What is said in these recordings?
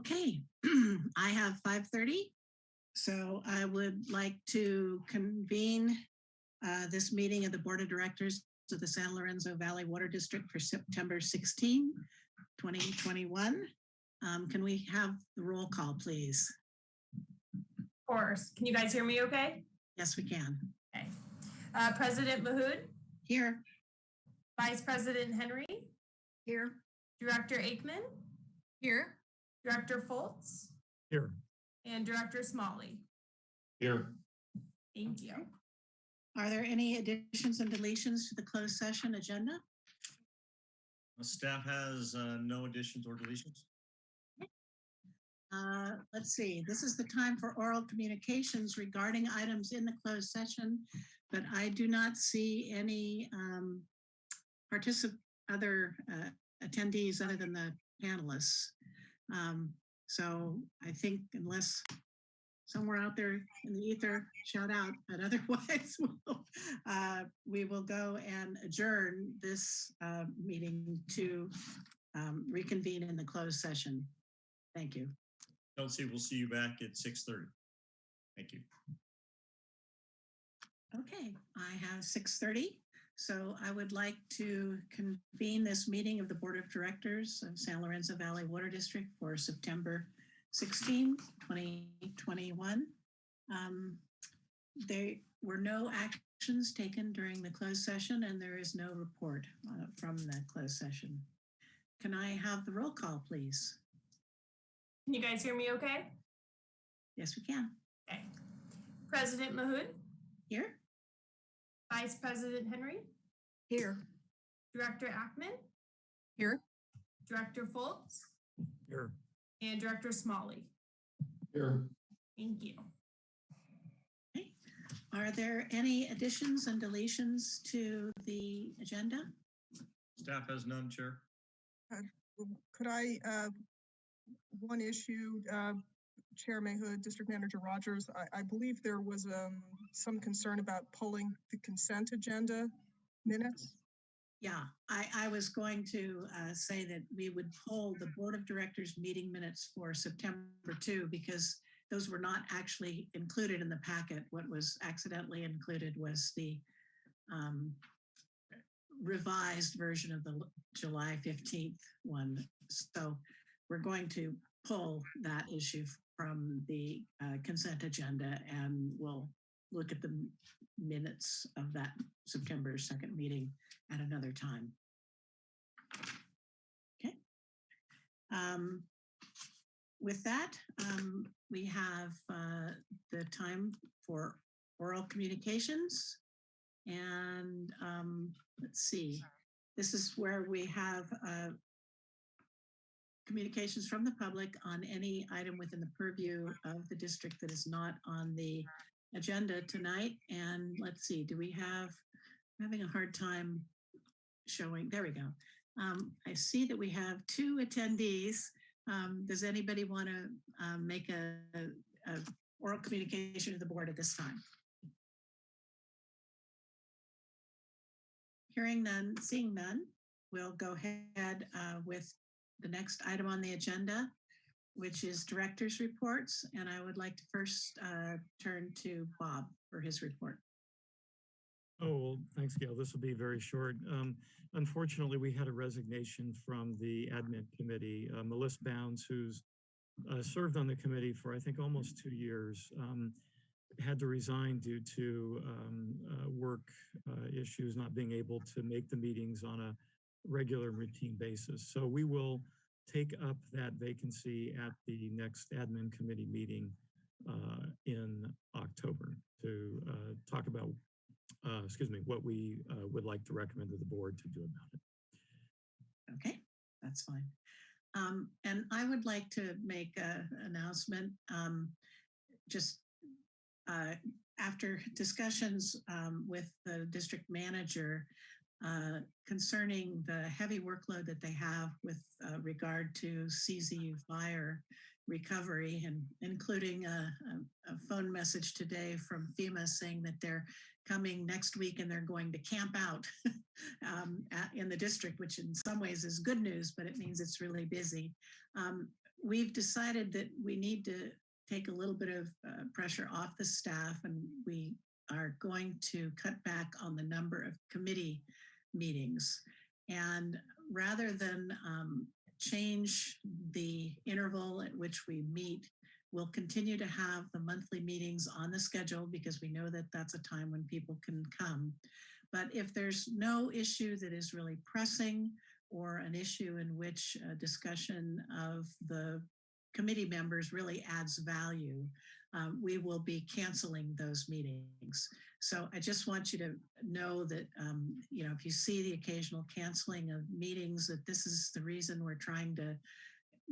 Okay, I have 5:30. So I would like to convene uh, this meeting of the Board of Directors of the San Lorenzo Valley Water District for September 16, 2021. Um, Can we have the roll call, please? Of course. Can you guys hear me okay? Yes, we can. Okay. Uh, President Mahood, Here, Vice President Henry, Here. Director Ackemann, Here. Director Fultz, Here. and Director Smolley. Here. Thank you. are there any additions and deletions to the closed session agenda? Uh, Staff has uh, no additions or deletions. Uh, Let's see, this is the time for oral communications regarding items in the closed session, but I do not see any um, particip, other uh, attendees other than the panelists. Um, So I think unless somewhere out there in the ether, shout out, but otherwise we'll, uh, we will go and adjourn this uh, meeting to um, reconvene in the closed session. Thank you. Chelsea, we'll see you back at 6:30. Thank you. Okay, I have six thirty. So I would like to convene this meeting of the Board of Directors of San Lorenzo Valley Water District for September 16, 2021. Um, There were no actions taken during the closed session and there is no report uh, from the closed session. Can I have the roll call, please? Can you guys hear me okay? Yes, we can. Okay. President Mahood, Here? Vice President Henry, Here. Director Ackemann, Here. Director Fultz, Here. and Director Smolley. Here. Thank you. Are there any additions and deletions to the agenda? Staff has none, Chair. Could I, uh, one issue, uh, Chair Mahood, District Manager Rogers, I, I believe there was um, some concern about pulling the consent agenda minutes. Yeah, I, I was going to uh, say that we would pull the Board of Directors meeting minutes for September 2 because those were not actually included in the packet. What was accidentally included was the um, revised version of the July 15th one. So we're going to pull that issue from the uh, consent agenda and we'll look at the minutes of that September 2nd meeting at another time. Okay. Um, With that, um, we have uh, the time for oral communications. And um, let's see, this is where we have uh, communications from the public on any item within the purview of the district that is not on the agenda tonight. And let's see, do we have, I'm having a hard time showing, there we go. Um, I see that we have two attendees. Um, does anybody want to um, make a, a oral communication to the board at this time? Hearing none, seeing none, we'll go ahead uh, with the next item on the agenda, which is director's reports. And I would like to first uh, turn to Bob for his report. Oh, well, thanks, Gail. This will be very short. Um, unfortunately, we had a resignation from the admin committee. Uh, Melissa Bounds, who's uh, served on the committee for, I think, almost two years, um, had to resign due to um, uh, work uh, issues, not being able to make the meetings on a regular routine basis. So we will take up that vacancy at the next admin committee meeting uh, in October to uh, talk about uh, excuse me, what we uh, would like to recommend to the board to do about it. Okay, that's fine. Um, and I would like to make an announcement, um, just uh, after discussions um, with the district manager uh, concerning the heavy workload that they have with uh, regard to CZU fire recovery and including a, a, a phone message today from FEMA saying that they're coming next week and they're going to camp out um, at- in the district, which in some ways is good news, but it means it's really busy. Um, we've decided that we need to take a little bit of uh, pressure off the staff and we are going to cut back on the number of committee meetings. And rather than um, change the interval at which we meet, we'll continue to have the monthly meetings on the schedule because we know that that's a time when people can come. But if there's no issue that is really pressing or an issue in which a discussion of the committee members really adds value, um, we will be canceling those meetings. So I just want you to know that, um, you know, if you see the occasional canceling of meetings, that this is the reason we're trying to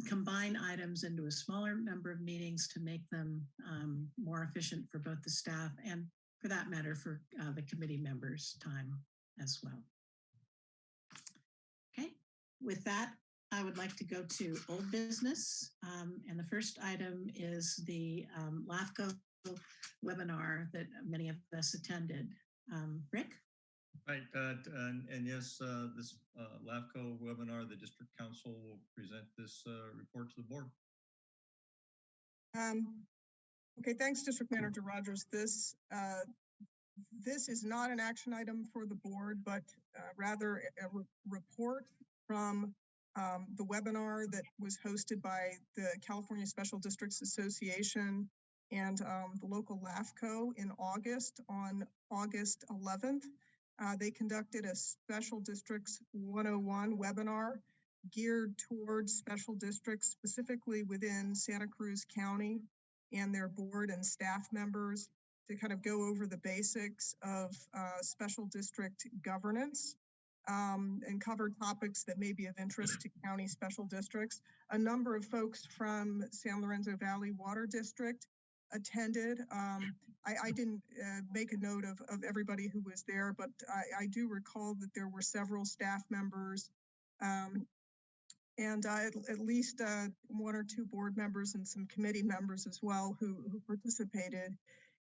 combine items into a smaller number of meetings to make them um, more efficient for both the staff and for that matter, for uh, the committee members' time as well. Okay, with that, I would like to go to old business. Um, and the first item is the um, LAFCO webinar that many of us attended. Um, Rick? Right, uh, and, and yes, uh, this uh, LAFCO webinar, the district counsel will present this uh, report to the board. Um, okay, thanks, District Manager Rogers. This, uh, this is not an action item for the board, but uh, rather a a re- report from um, the webinar that was hosted by the California Special Districts Association and um, the local LAFCO in August on August 11th. Uh, they conducted a Special Districts 101 webinar geared towards special districts, specifically within Santa Cruz County and their board and staff members to kind of go over the basics of uh, special district governance um, and cover topics that may be of interest to county special districts. A number of folks from San Lorenzo Valley Water District attended. Um, I, I didn't uh, make a note of, of everybody who was there, but I, I do recall that there were several staff members um, and uh, at, at least uh, one or two board members and some committee members as well who, who participated.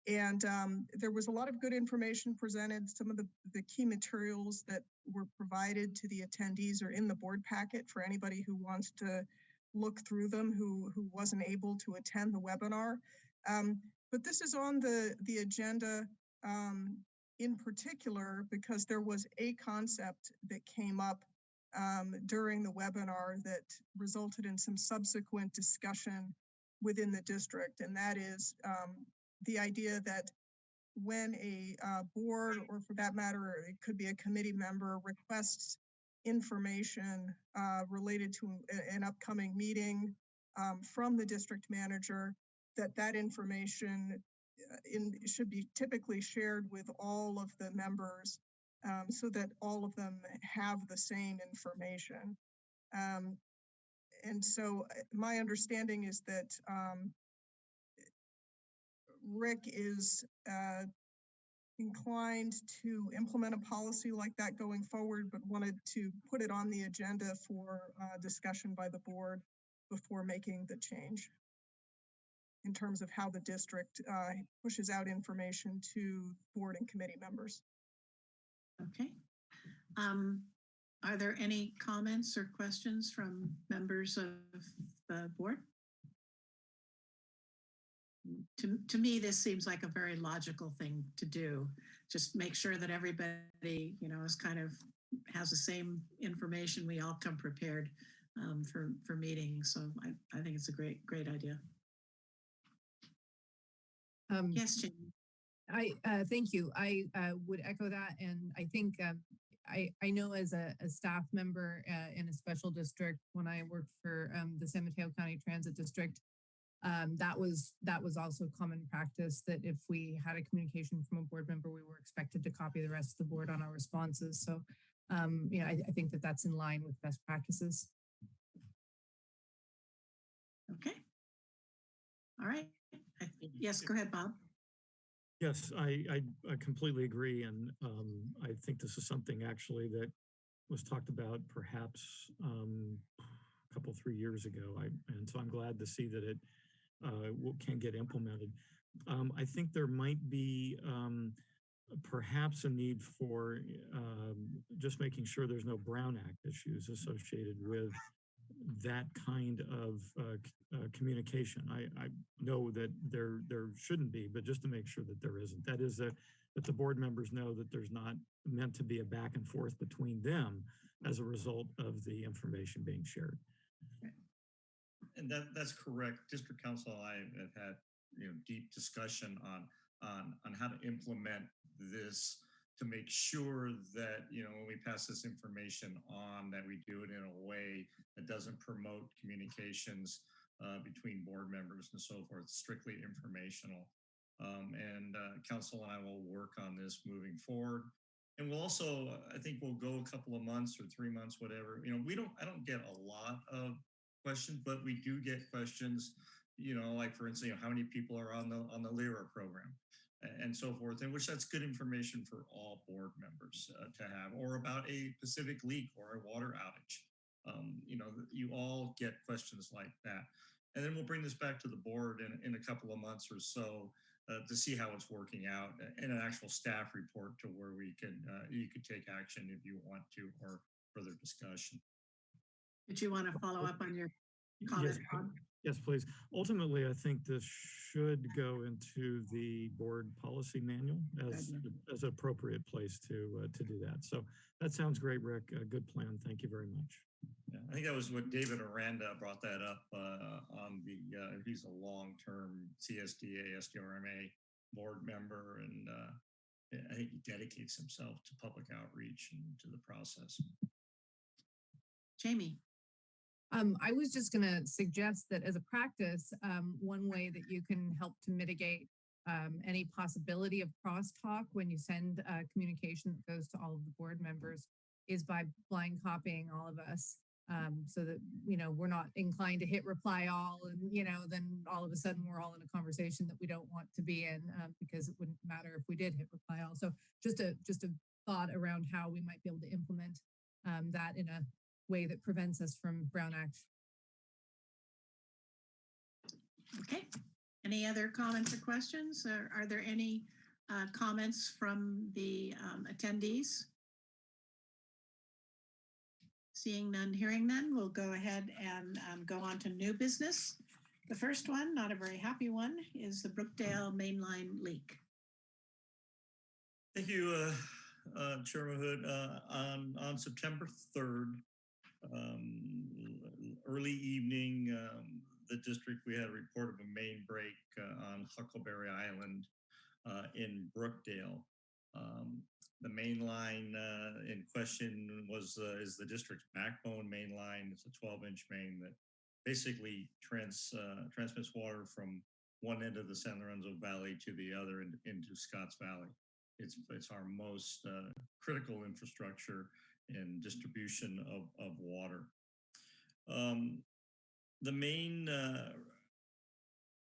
And um, there was a lot of good information presented. Some of the, the key materials that were provided to the attendees are in the board packet for anybody who wants to look through them who, who wasn't able to attend the webinar. Um, but this is on the, the agenda um, in particular because there was a concept that came up um, during the webinar that resulted in some subsequent discussion within the district, and that is um, the idea that when a uh, board, or for that matter, it could be a committee member, requests information uh, related to an upcoming meeting um, from the district manager, that that information uh, in, should be typically shared with all of the members um, so that all of them have the same information. Um, and so uh, my understanding is that um, Rick is uh, inclined to implement a policy like that going forward, but wanted to put it on the agenda for uh, discussion by the board before making the change in terms of how the district uh, pushes out information to board and committee members. Okay. Um, are there any comments or questions from members of the board? To, to me, this seems like a very logical thing to do. Just make sure that everybody, you know, is kind of has the same information. We all come prepared um, for, for meetings. So I, I think it's a great, great idea. Um, Yes, Jane. I, uh, thank you. I, uh, would echo that. And I think, um, I, I know as a, a staff member, uh, in a special district, when I worked for, um, the San Mateo County Transit District, um, that was, that was also common practice that if we had a communication from a board member, we were expected to copy the rest of the board on our responses. So, um, you know, I, I think that that's in line with best practices. Okay. All right. Yes, go ahead, Bob. Yes, I, I, I completely agree. And um, I think this is something actually that was talked about perhaps um, a couple, three years ago. I, and so I'm glad to see that it uh, can get implemented. Um, I think there might be um, perhaps a need for um, just making sure there's no Brown Act issues associated with that kind of uh, uh, communication. I, I know that there there shouldn't be, but just to make sure that there isn't. That is that that the board members know that there's not meant to be a back and forth between them as a result of the information being shared. And that, that's correct. District Counsel I have had, you know, deep discussion on, on, on how to implement this to make sure that, you know, when we pass this information on, that we do it in a way that doesn't promote communications uh, between board members and so forth, strictly informational. Um, and uh, counsel and I will work on this moving forward. And we'll also, I think we'll go a couple of months or three months, whatever. You know, we don't, I don't get a lot of questions, but we do get questions, you know, like for instance, you know, how many people are on the on the LIRA program and so forth, and which that's good information for all board members uh, to have, or about a Pacific leak or a water outage. Um, you know, you all get questions like that. And then we'll bring this back to the board in, in a couple of months or so uh, to see how it's working out a- in an actual staff report to where we can, uh, you could take action if you want to or further discussion. Did you want to follow up on your Yes, comment? Bob? Yes, please. Ultimately, I think this should go into the board policy manual as, as an appropriate place to, uh, to do that. So that sounds great, Rick. A good plan. Thank you very much. Yeah, I think that was what David Aranda brought that up uh, on the, uh, he's a long-term CSDA, SDRMA board member, and uh, I think he dedicates himself to public outreach and to the process. Jayme? Um, I was just gonna suggest that as a practice, um, one way that you can help to mitigate um, any possibility of crosstalk when you send uh, communication that goes to all of the board members is by blind copying all of us. Um, so that, you know, we're not inclined to hit reply all and, you know, then all of a sudden we're all in a conversation that we don't want to be in um, because it wouldn't matter if we did hit reply all. So just a, just a thought around how we might be able to implement um, that in a way that prevents us from Brown Act. Okay. Any other comments or questions? Or are there any uh, comments from the um, attendees? Seeing none, hearing none, we'll go ahead and um, go on to new business. The first one, not a very happy one, is the Brookdale Mainline leak. Thank you, uh, uh, Chairman Hood. Uh, on, on September 3rd, um, early evening, um, the district, we had a report of a main break uh, on Huckleberry Island uh, in Brookdale. Um, the main line uh, in question was uh, is the district's backbone main line. It's a 12 inch main that basically trans, uh, transmits water from one end of the San Lorenzo Valley to the other in, into Scotts Valley. It's, it's our most uh, critical infrastructure in distribution of, of water. Um, the main uh,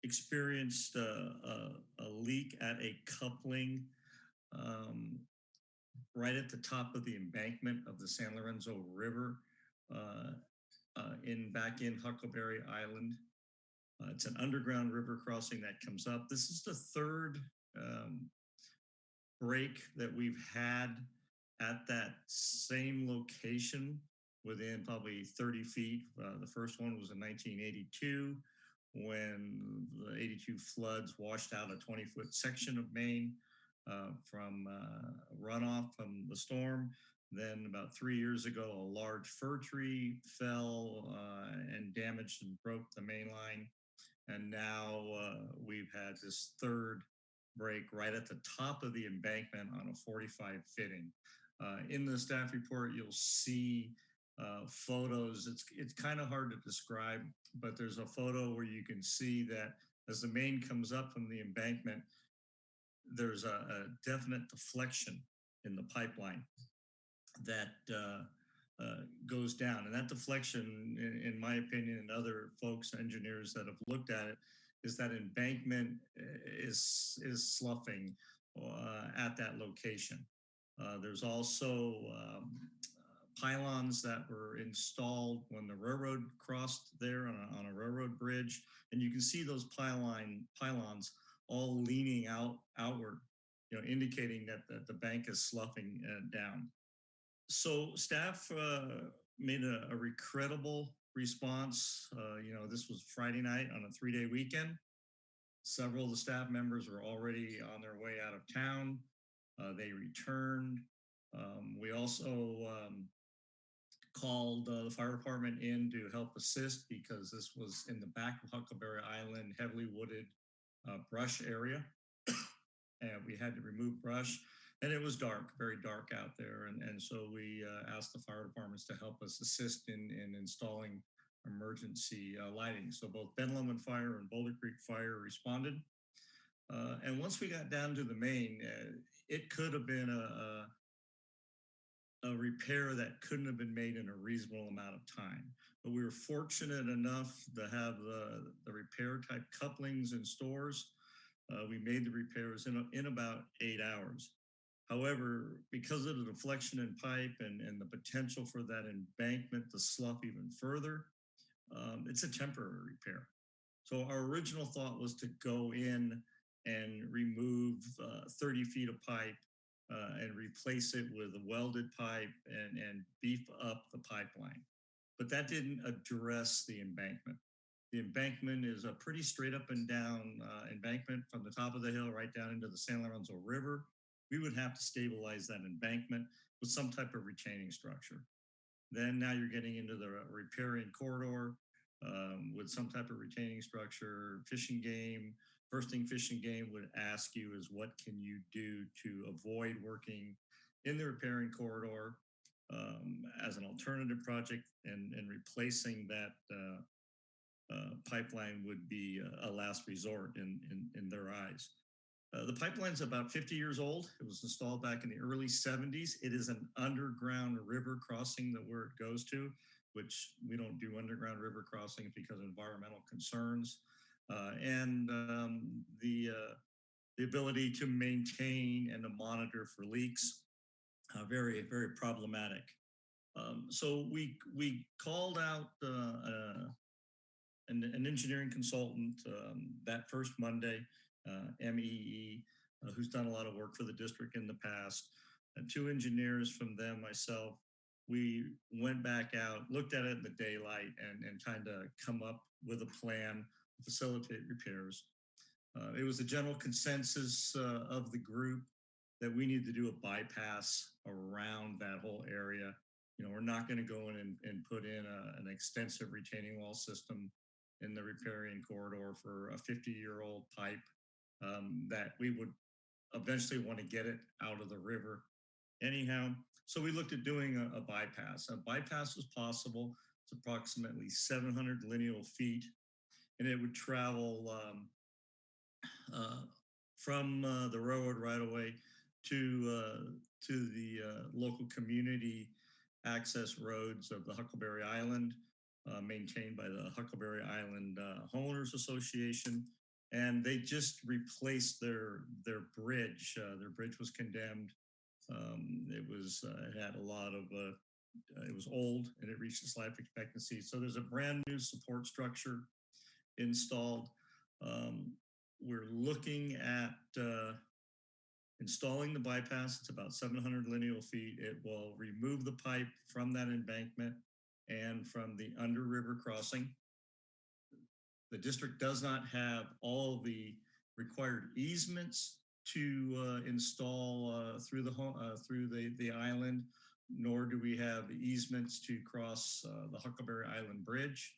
experienced uh, a, a leak at a coupling um, right at the top of the embankment of the San Lorenzo River uh, uh, in back in Huckleberry Island. Uh, it's an underground river crossing that comes up. This is the third um, break that we've had at that same location within probably 30 feet. Uh, the first one was in 1982 when the 82 floods washed out a 20 foot section of main uh, from uh, runoff from the storm. Then about three years ago, a large fir tree fell uh, and damaged and broke the main line. And now uh, we've had this third break right at the top of the embankment on a 45 fitting. Uh, in the staff report, you'll see uh, photos. It's it's kind of hard to describe, but there's a photo where you can see that as the main comes up from the embankment, there's a, a definite deflection in the pipeline that uh, uh, goes down. And that deflection, in, in, my opinion, and other folks, engineers that have looked at it, is that embankment is is sloughing uh, at that location. Uh, there's also um, pylons that were installed when the railroad crossed there on a, on a railroad bridge, and you can see those pylon pylons all leaning out outward, you know, indicating that the, the bank is sloughing uh, down. So staff uh, made a, a response. Uh, you know, this was Friday night on a three-day weekend. Several of the staff members were already on their way out of town. Uh, they returned. Um, we also um, called uh, the fire department in to help assist because this was in the back of Huckleberry Island, heavily wooded uh, brush area. and we had to remove brush and it was dark, very dark out there. And, and so we uh, asked the fire departments to help us assist in, in installing emergency uh, lighting. So both Ben Lomond Fire and Boulder Creek Fire responded. Uh, and once we got down to the main, uh, it could have been a, a, a repair that couldn't have been made in a reasonable amount of time. But we were fortunate enough to have the, the repair type couplings in stores. Uh, we made the repairs in, in about eight hours. However, because of the deflection in pipe and, and the potential for that embankment to slough even further, um, it's a temporary repair. So our original thought was to go in and remove uh, 30 feet of pipe uh, and replace it with a welded pipe and, and beef up the pipeline. But that didn't address the embankment. The embankment is a pretty straight up and down uh, embankment from the top of the hill right down into the San Lorenzo River. We would have to stabilize that embankment with some type of retaining structure. Then now you're getting into the riparian corridor um, with some type of retaining structure, fishing game. First thing fishing game would ask you is what can you do to avoid working in the riparian corridor um, as an alternative project and, and replacing that uh, uh, pipeline would be a last resort in, in, in their eyes. Uh, the pipeline's about 50 years old. It was installed back in the early 70s. It is an underground river crossing that where it goes to, which we don't do underground river crossings because of environmental concerns. Uh, and um, the, uh, the ability to maintain and to monitor for leaks, uh, very, very problematic. Um, so we, we called out an, an, engineering consultant um, that first Monday MEE, who's done a lot of work for the district in the past, and two engineers from them, myself, we went back out, looked at it in the daylight and, and trying to come up with a plan facilitate repairs. Uh, it was a general consensus uh, of the group that we need to do a bypass around that whole area. You know, we're not going to go in and, and put in a, an extensive retaining wall system in the riparian corridor for a 50 year old pipe um, that we would eventually want to get it out of the river anyhow. So we looked at doing a, a bypass. A bypass was possible. It's approximately 700 lineal feet, and it would travel um, uh, from uh, the railroad right away to uh, to the uh, local community access roads of the Huckleberry Island, uh, maintained by the Huckleberry Island uh, Homeowners Association and they just replaced their their bridge. Their bridge was condemned. Um, it was it had a lot of it was old and it reached its life expectancy. So there's a brand new support structure installed. Um, we're looking at uh, installing the bypass. It's about 700 lineal feet. It will remove the pipe from that embankment and from the under river crossing. The district does not have all the required easements to uh, install uh, through the uh, through the the island, nor do we have easements to cross uh, the Huckleberry Island Bridge.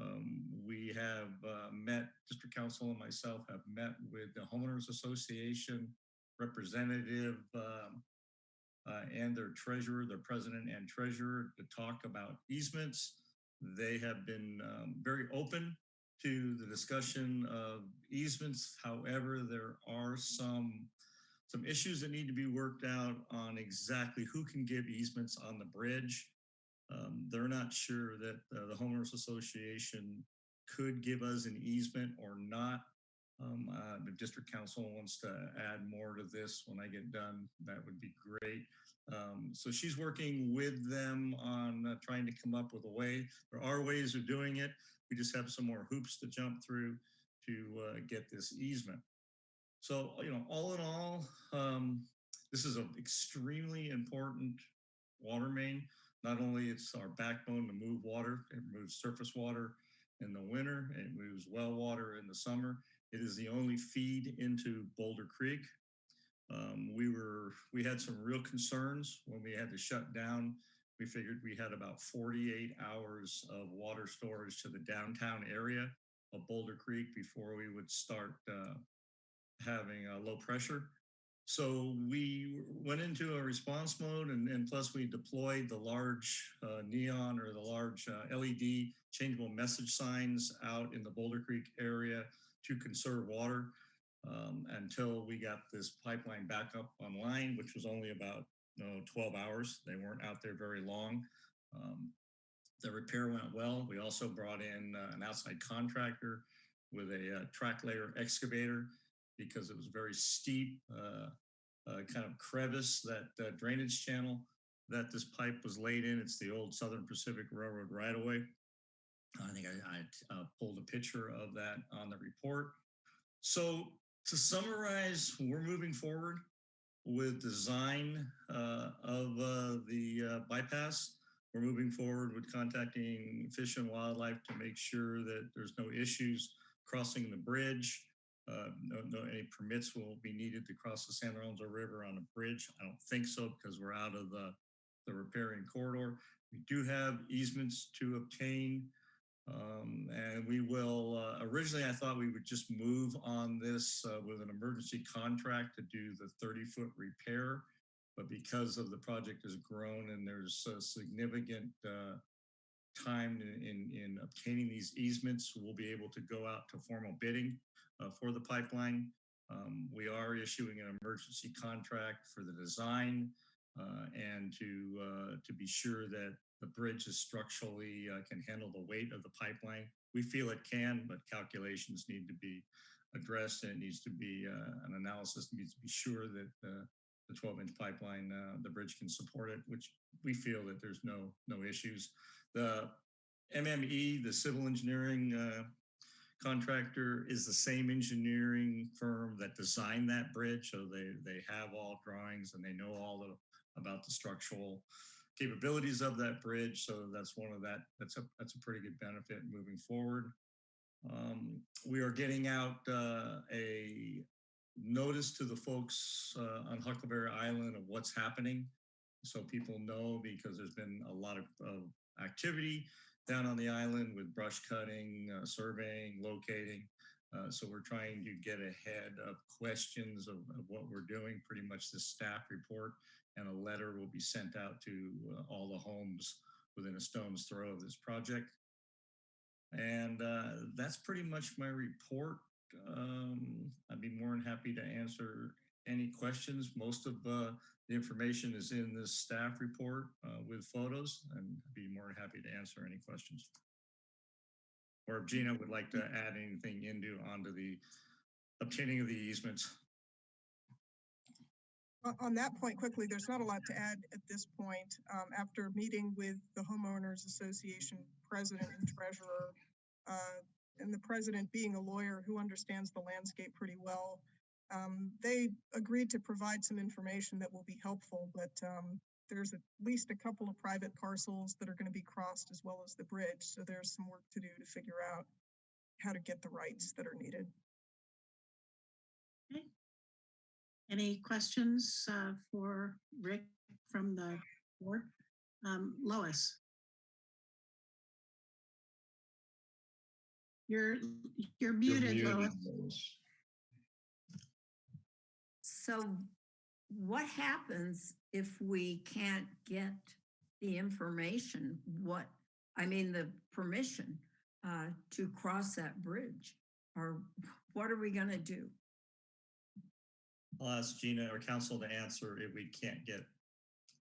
Um, we have uh, met, district counsel and myself have met with the homeowners association representative um, uh, and their treasurer, their president and treasurer to talk about easements. They have been um, very open to the discussion of easements. However, there are some some issues that need to be worked out on exactly who can give easements on the bridge. Um, they're not sure that uh, the homeowners association could give us an easement or not. Um, uh, the district counsel wants to add more to this when I get done. That would be great. Um, so she's working with them on uh, trying to come up with a way. There are ways of doing it. We just have some more hoops to jump through to uh, get this easement. So, you know, all in all, um, this is an extremely important water main. Not only it's our backbone to move water, it moves surface water in the winter, it moves well water in the summer. It is the only feed into Boulder Creek. Um, we were, we had some real concerns when we had to shut down. We figured we had about 48 hours of water storage to the downtown area of Boulder Creek before we would start uh, having a low pressure. So we went into a response mode and, and plus we deployed the large uh, neon or the large uh, LED changeable message signs out in the Boulder Creek area to conserve water um, until we got this pipeline back up online, which was only about you know, 12 hours. They weren't out there very long. Um, the repair went well. We also brought in uh, an outside contractor with a uh, track layer excavator because it was a very steep, uh, uh, kind of crevice, that drainage channel that this pipe was laid in. It's the old Southern Pacific Railroad right away. I think I, I uh, pulled a picture of that on the report. So to summarize, we're moving forward with design uh, of uh, the uh, bypass. We're moving forward with contacting Fish and Wildlife to make sure that there's no issues crossing the bridge. Uh, no, no, any permits will be needed to cross the San Lorenzo River on a bridge. I don't think so because we're out of the, the riparian corridor. We do have easements to obtain. Um, and we will, uh, originally I thought we would just move on this uh, with an emergency contract to do the 30 foot repair. But because of the project has grown and there's a significant uh, time in, in, in obtaining these easements, we'll be able to go out to formal bidding uh, for the pipeline. Um, we are issuing an emergency contract for the design uh, and to uh, to be sure that the bridge is structurally uh, can handle the weight of the pipeline. We feel it can, but calculations need to be addressed and it needs to be uh, an analysis needs to be sure that the 12 inch pipeline, uh, the bridge can support it, which we feel that there's no no issues. The MME, the civil engineering uh, contractor is the same engineering firm that designed that bridge. So they, they have all drawings and they know all the, about the structural capabilities of that bridge. So that's one of that, that's a, that's a pretty good benefit moving forward. Um, we are getting out uh, a notice to the folks uh, on Huckleberry Island of what's happening. So people know because there's been a lot of, of activity down on the island with brush cutting, uh, surveying, locating. Uh, so we're trying to get ahead of questions of, of, what we're doing, pretty much the staff report and a letter will be sent out to uh, all the homes within a stone's throw of this project. And uh, that's pretty much my report. Um, I'd be more than happy to answer any questions. Most of uh, the information is in this staff report uh, with photos and I'd be more than happy to answer any questions. Or if Gina would like to add anything into onto the obtaining of the easements. On that point quickly, there's not a lot to add at this point. Um, after meeting with the homeowners association president and treasurer, uh, and the president being a lawyer who understands the landscape pretty well, um, they agreed to provide some information that will be helpful, but um, there's at least a couple of private parcels that are going to be crossed as well as the bridge. So there's some work to do to figure out how to get the rights that are needed. Any questions uh, for Rick from the board? Um, Lois? You're, you're muted, Lois. So what happens if we can't get the information? What, I mean, the permission uh, to cross that bridge? Or what are we gonna do? I'll ask Gina or counsel to answer if we can't get.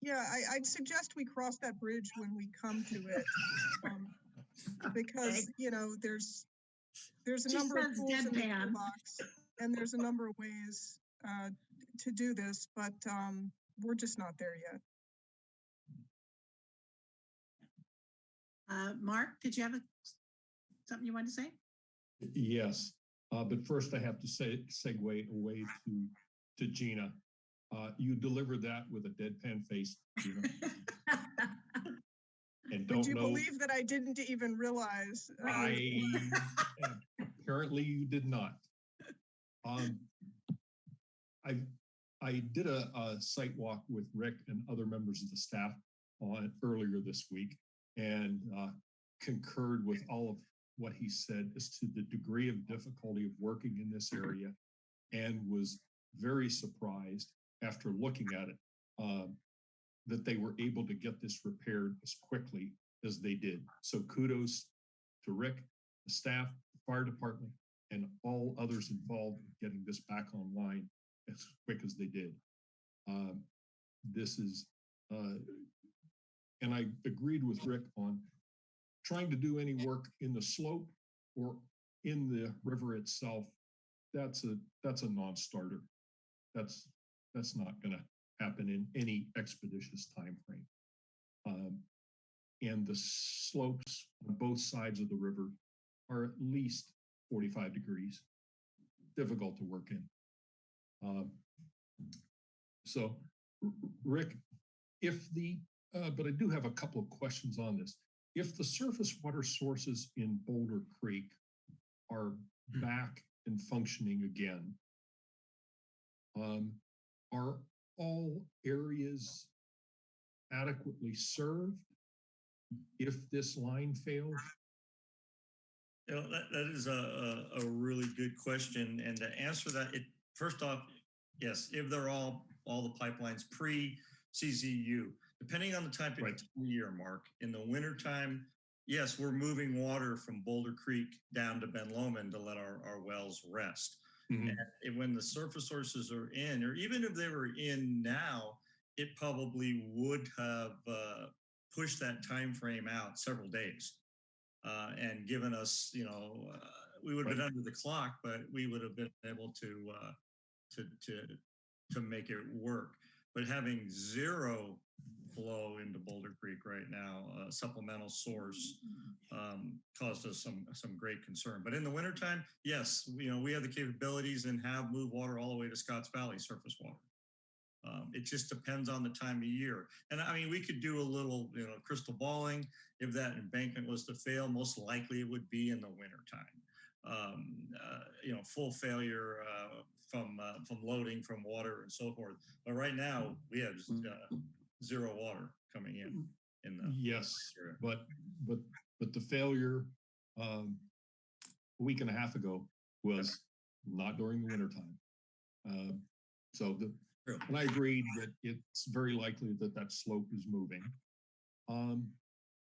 Yeah, I, I'd suggest we cross that bridge when we come to it. um, Because, you know, there's, there's a She number of says tools in the box, and there's a number of ways uh, to do this, but um, we're just not there yet. Uh, Mark, did you have a- something you wanted to say? Yes, uh, but first I have to say, segue away to, to Gina. Uh, you delivered that with a deadpan face. Gina. and Would don't you know. believe that I didn't even realize? uh, I apparently you did not. Um, I I did a, a site walk with Rick and other members of the staff on earlier this week and uh, concurred with all of what he said as to the degree of difficulty of working in this area and was very surprised after looking at it um, that they were able to get this repaired as quickly as they did. So kudos to Rick, the staff, the fire department, and all others involved in getting this back online as quick as they did. Um, this is, uh, and I agreed with Rick on trying to do any work in the slope or in the river itself. That's a that's a non-starter. That's that's not going to happen in any expeditious time frame. Um, and the slopes on both sides of the river are at least 45 degrees. Difficult to work in. Um, so, Rick, if the, uh, but I do have a couple of questions on this. If the surface water sources in Boulder Creek are back and functioning again, um, are all areas adequately served if this line fails? You know, that, that is a, a, a really good question. And to answer that, it, first off, yes, if they're all, all the pipelines pre-CZU, depending on the type of Right. year, Mark, in the wintertime, yes, we're moving water from Boulder Creek down to Ben Lomond to let our, our wells rest. Mhm. And it- when the surface sources are in, or even if they were in now, it probably would have uh, pushed that time frame out several days uh, and given us, you know, uh, we would have been under the clock, but we would have been able to uh, to to to make it work. But having zero flow into Boulder Creek right now, a supplemental source, um, caused us some some great concern. But in the wintertime, yes, you know, we have the capabilities and have moved water all the way to Scotts Valley surface water. Um, it just depends on the time of year. And I mean, we could do a little, you know, crystal balling. If that embankment was to fail, most likely it would be in the wintertime. Um, uh, you know, full failure uh, from uh, from loading, from water, and so forth. But right now, we have uh, zero water coming in in the Yes, area. but, but, but the failure, um, a week and a half ago was not during the wintertime. Um, so the, True. and I agreed that it's very likely that that slope is moving. Um,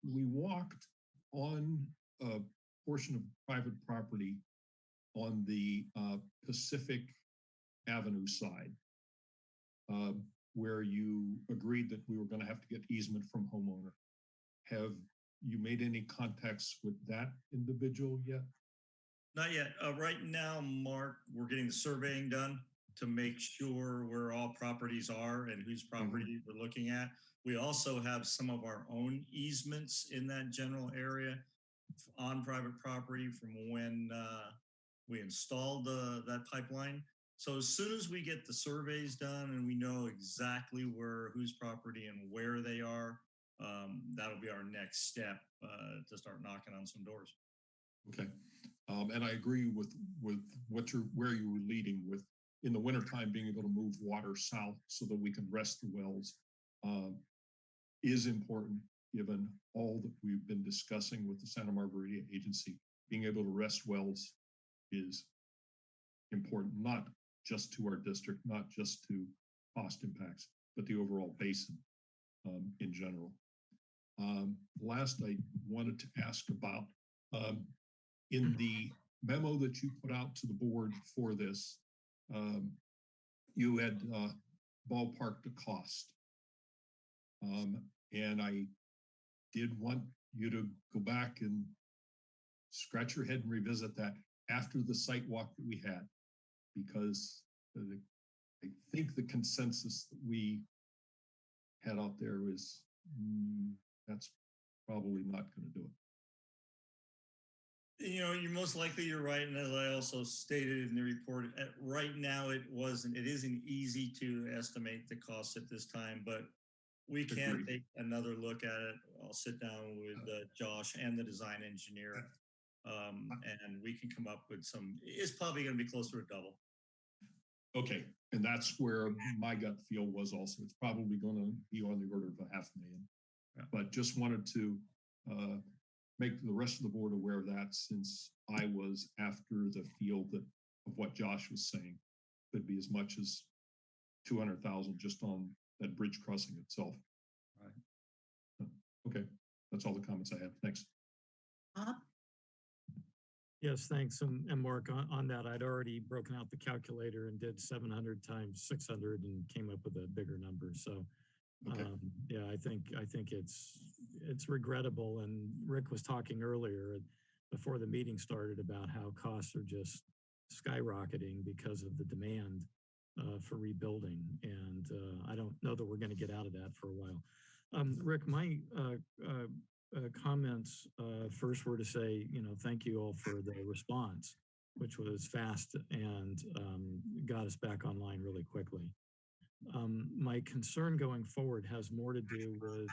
we walked on a portion of private property on the, uh, Pacific Avenue side. Um, where you agreed that we were gonna have to get easement from homeowner. Have you made any contacts with that individual yet? Not yet. Uh, right now, Mark, we're getting the surveying done to make sure where all properties are and whose property we're looking at. We also have some of our own easements in that general area on private property from when uh, we installed the, that pipeline. So as soon as we get the surveys done and we know exactly where, whose property and where they are, um, that'll be our next step uh, to start knocking on some doors. Okay, um, and I agree with, with what you're, where you were leading with, in the wintertime, being able to move water south so that we can rest the wells. um, Is important, given all that we've been discussing with the Santa Margarita Agency. Being able to rest wells is important, not just to our district, not just to cost impacts, but the overall basin um, in general. Um, last, I wanted to ask about um, in the memo that you put out to the board for this, um, you had uh, ballparked the cost. Um, and I did want you to go back and scratch your head and revisit that after the site walk that we had. Because the- I think the consensus that we had out there was, mm, that's probably not going to do it. You know, you're most likely you're right, and as I also stated in the report, right now it wasn't. It isn't easy to estimate the cost at this time, but We can Agreed. take another look at it. I'll sit down with uh, Josh and the design engineer. Um, and we can come up with some, it's probably gonna be closer to a double. Okay, and that's where my gut feel was also, it's probably gonna be on the order of a half million. Yeah. But just wanted to uh, make the rest of the board aware of that since I was after the field that of what Josh was saying. Could be as much as two hundred thousand just on that bridge crossing itself. Right. Uh, Okay, that's all the comments I have. Thanks. Bob? Yes, thanks. And, and Mark, on, on that, I'd already broken out the calculator and did seven hundred times six hundred and came up with a bigger number. So, Okay. um, yeah, I think, I think it's, it's regrettable. And Rick was talking earlier before the meeting started about how costs are just skyrocketing because of the demand uh, for rebuilding. And uh, I don't know that we're going to get out of that for a while. Um, Rick, my uh, uh, comments uh, first were to say, you know, thank you all for the response, which was fast and um, got us back online really quickly. Um, my concern going forward has more to do with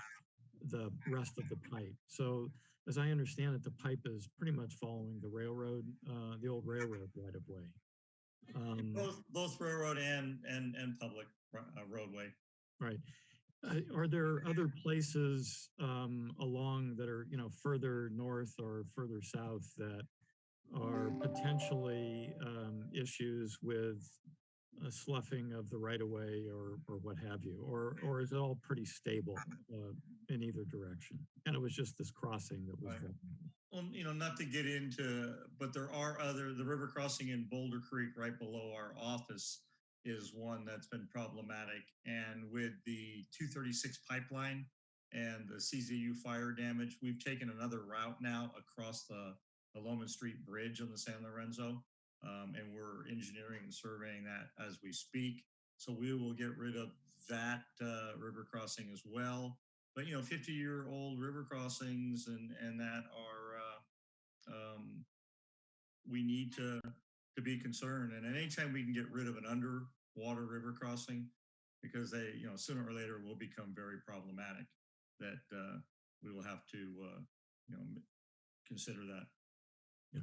the rest of the pipe. So as I understand it, the pipe is pretty much following the railroad, uh, the old railroad right of way. Um, Both, both railroad and, and, and public uh, roadway. Right. Uh, Are there other places um, along that are, you know, further north or further south that are potentially um, issues with a sloughing of the right of way or, or what have you? Or, or is it all pretty stable uh, in either direction? And it was just this crossing that was. Right. Well, you know, not to get into, but there are other, the river crossing in Boulder Creek right below our office is one that's been problematic. And with the 236 pipeline and the CZU fire damage, we've taken another route now across the, the Lomond Street Bridge on the San Lorenzo. Um, and we're engineering and surveying that as we speak. So we will get rid of that uh, river crossing as well but you know 50 year old river crossings and and that are uh, um, we need to to be concerned and anytime we can get rid of an underwater river crossing because they you know sooner or later will become very problematic that uh, we will have to uh, you know consider that Yeah.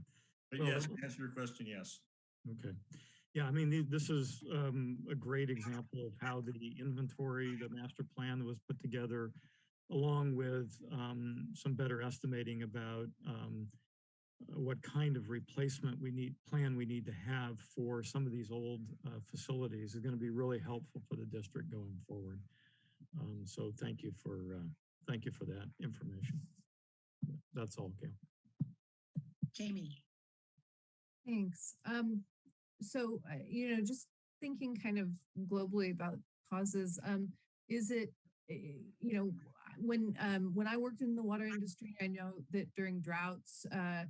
But Well, yes to answer your question yes Okay. Yeah, I mean, the- this is um, a great example of how the inventory, the master plan that was put together, along with um, some better estimating about um, uh, what kind of replacement we need, plan we need to have for some of these old uh, facilities is going to be really helpful for the district going forward. Um, So thank you for, uh, thank you for that information. That's all, Gail. Jayme? Thanks. Um, so, uh, you know, just thinking kind of globally about causes, um, is it, eh, you know, when, um, when I worked in the water industry, I know that during droughts, uh,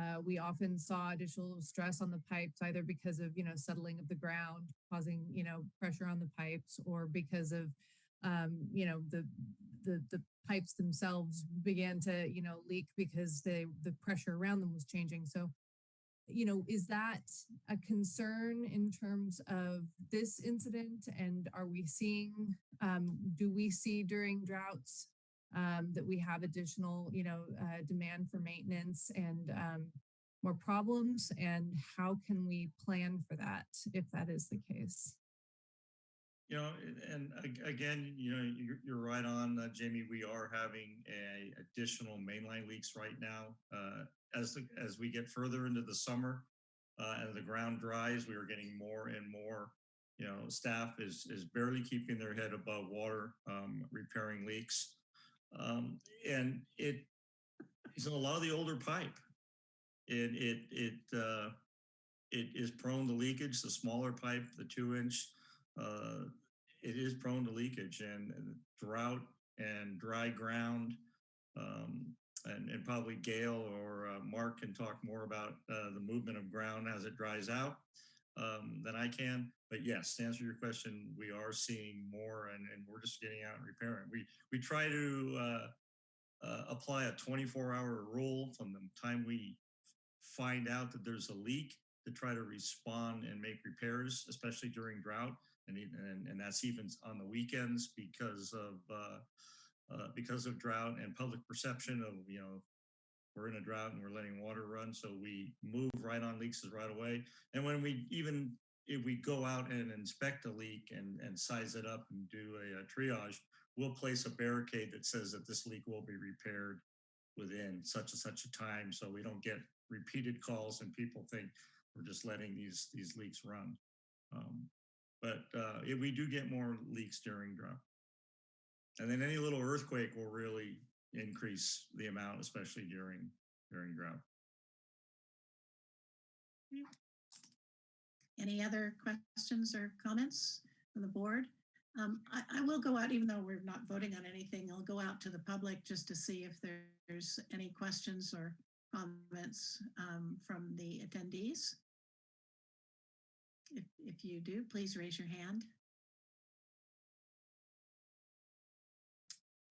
uh, we often saw additional stress on the pipes, either because of, you know, settling of the ground, causing, you know, pressure on the pipes, or because of, um, you know, the, the, the pipes themselves began to, you know, leak because they, the pressure around them was changing. So, you know, is that a concern in terms of this incident? And are we seeing, um, do we see during droughts um, that we have additional, you know, uh, demand for maintenance and um, more problems? And how can we plan for that if that is the case? You know, and again, you know, you're, right on, uh, Jayme. We are having a additional mainline leaks right now. Uh, as the, as we get further into the summer uh, and the ground dries, we are getting more and more. You know, staff is is barely keeping their head above water, um, repairing leaks, um, and it is a lot of the older pipe. It it it uh, it is prone to leakage. The smaller pipe, the two inch, uh, it is prone to leakage and drought and dry ground. Um, and, and probably Gail or uh, Mark can talk more about uh, the movement of ground as it dries out um, than I can. But yes, to answer your question, we are seeing more and, and we're just getting out and repairing. We, we try to uh, uh, apply a 24 hour rule from the time we find out that there's a leak to try to respond and make repairs, especially during drought. And, and, and that's even on the weekends because of, uh, because of drought and public perception of, you know, we're in a drought and we're letting water run. So we move right on leaks right away. And when we even, if we go out and inspect a leak and, and size it up and do a, a triage, we'll place a barricade that says that this leak will be repaired within such and such a time. So we don't get repeated calls and people think we're just letting these, these leaks run. Um, but uh, we do get more leaks during drought. And then any little earthquake will really increase the amount, especially during, during drought. Any other questions or comments from the board? Um, I, I will go out, even though we're not voting on anything, I'll go out to the public just to see if there's any questions or comments um, from the attendees. If, if you do, please raise your hand.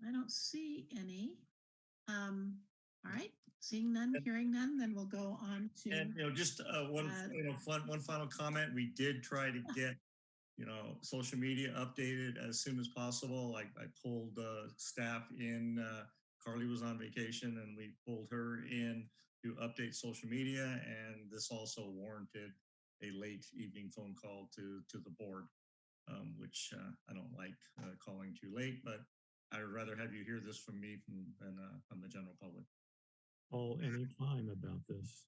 I don't see any. Um, all right, seeing none, hearing none, then we'll go on to. And, you know, just uh, one, Uh, you know, one, one final comment. We did try to get, you know, social media updated as soon as possible. I, I pulled uh, staff in, uh, Carly was on vacation and we pulled her in to update social media. And this also warranted a late evening phone call to, to the board, um, which uh, I don't like uh, calling too late, but I would rather have you hear this from me from, than uh, from the general public. All any time about this.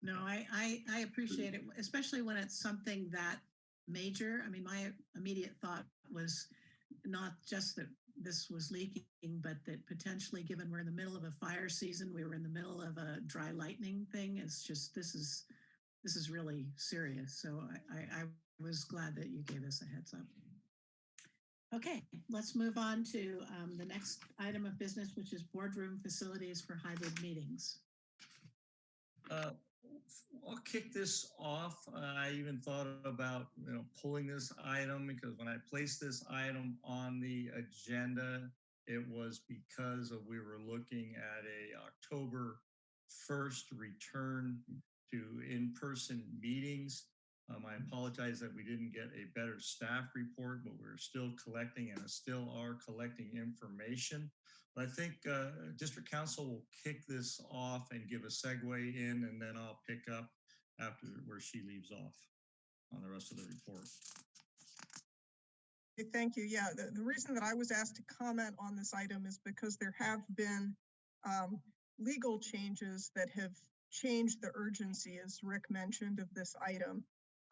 No, I, I, I appreciate it, especially when it's something that major. I mean, my immediate thought was not just that this was leaking, but that potentially, given we're in the middle of a fire season, we were in the middle of a dry lightning thing. It's just, this is, this is really serious. So I, I, I was glad that you gave us a heads up. Okay, let's move on to um, the next item of business, which is boardroom facilities for hybrid meetings. Uh, I'll kick this off. Uh, I even thought about, you know, pulling this item because when I placed this item on the agenda, it was because of we were looking at a October 1st return to in-person meetings. Um, I apologize that we didn't get a better staff report, but we're still collecting and still are collecting information. But I think uh, District Counsel will kick this off and give a segue in, and then I'll pick up after where she leaves off on the rest of the report. Thank you. Yeah, the, the reason that I was asked to comment on this item is because there have been um, legal changes that have changed the urgency, as Rick mentioned, of this item.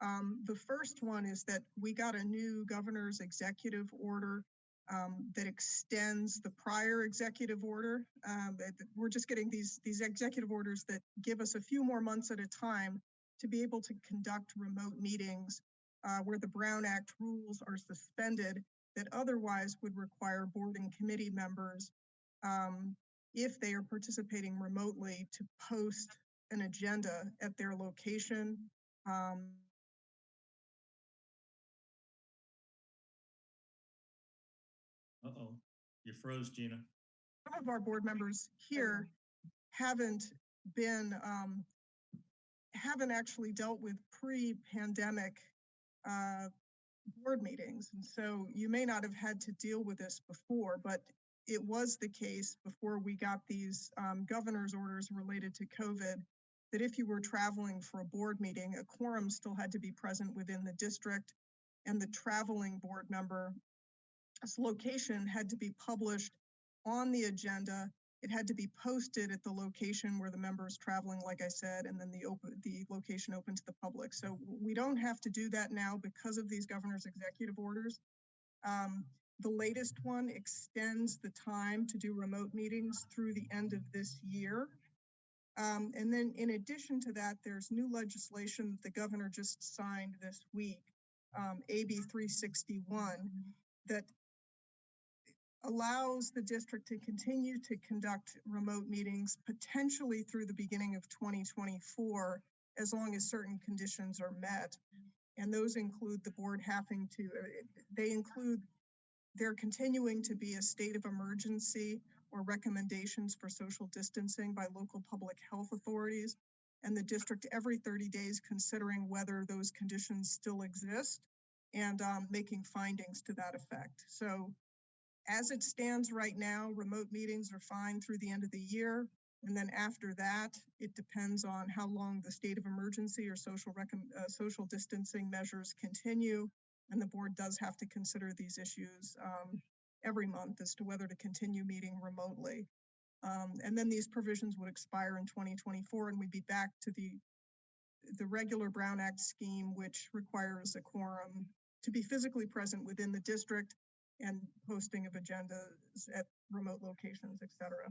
Um, the first one is that we got a new governor's executive order um, that extends the prior executive order. Um, we're just getting these these executive orders that give us a few more months at a time to be able to conduct remote meetings uh, where the Brown Act rules are suspended that otherwise would require board and committee members, um, if they are participating remotely, to post an agenda at their location. Um, Uh-oh, you froze, Gina. some of our board members here haven't been, um, haven't actually dealt with pre-pandemic uh, board meetings. And so you may not have had to deal with this before, but it was the case before we got these um, governor's orders related to COVID, that if you were traveling for a board meeting, a quorum still had to be present within the district and the traveling board member its location had to be published on the agenda. It had to be posted at the location where the member is traveling, like I said, and then the open, the location open to the public. So we don't have to do that now because of these governor's executive orders. Um, the latest one extends the time to do remote meetings through the end of this year. Um, and then in addition to that, there's new legislation that the governor just signed this week, um, AB 361, that allows the district to continue to conduct remote meetings potentially through the beginning of 2024, as long as certain conditions are met. And those include the board having to, they include there continuing to be a state of emergency or recommendations for social distancing by local public health authorities, and the district every 30 days considering whether those conditions still exist and um, making findings to that effect. So as it stands right now, remote meetings are fine through the end of the year. And then after that, it depends on how long the state of emergency or social uh, social distancing measures continue. And the board does have to consider these issues um, every month as to whether to continue meeting remotely. Um, and then these provisions would expire in 2024 and we'd be back to the the regular Brown Act scheme, which requires a quorum to be physically present within the district and posting of agendas at remote locations, et cetera.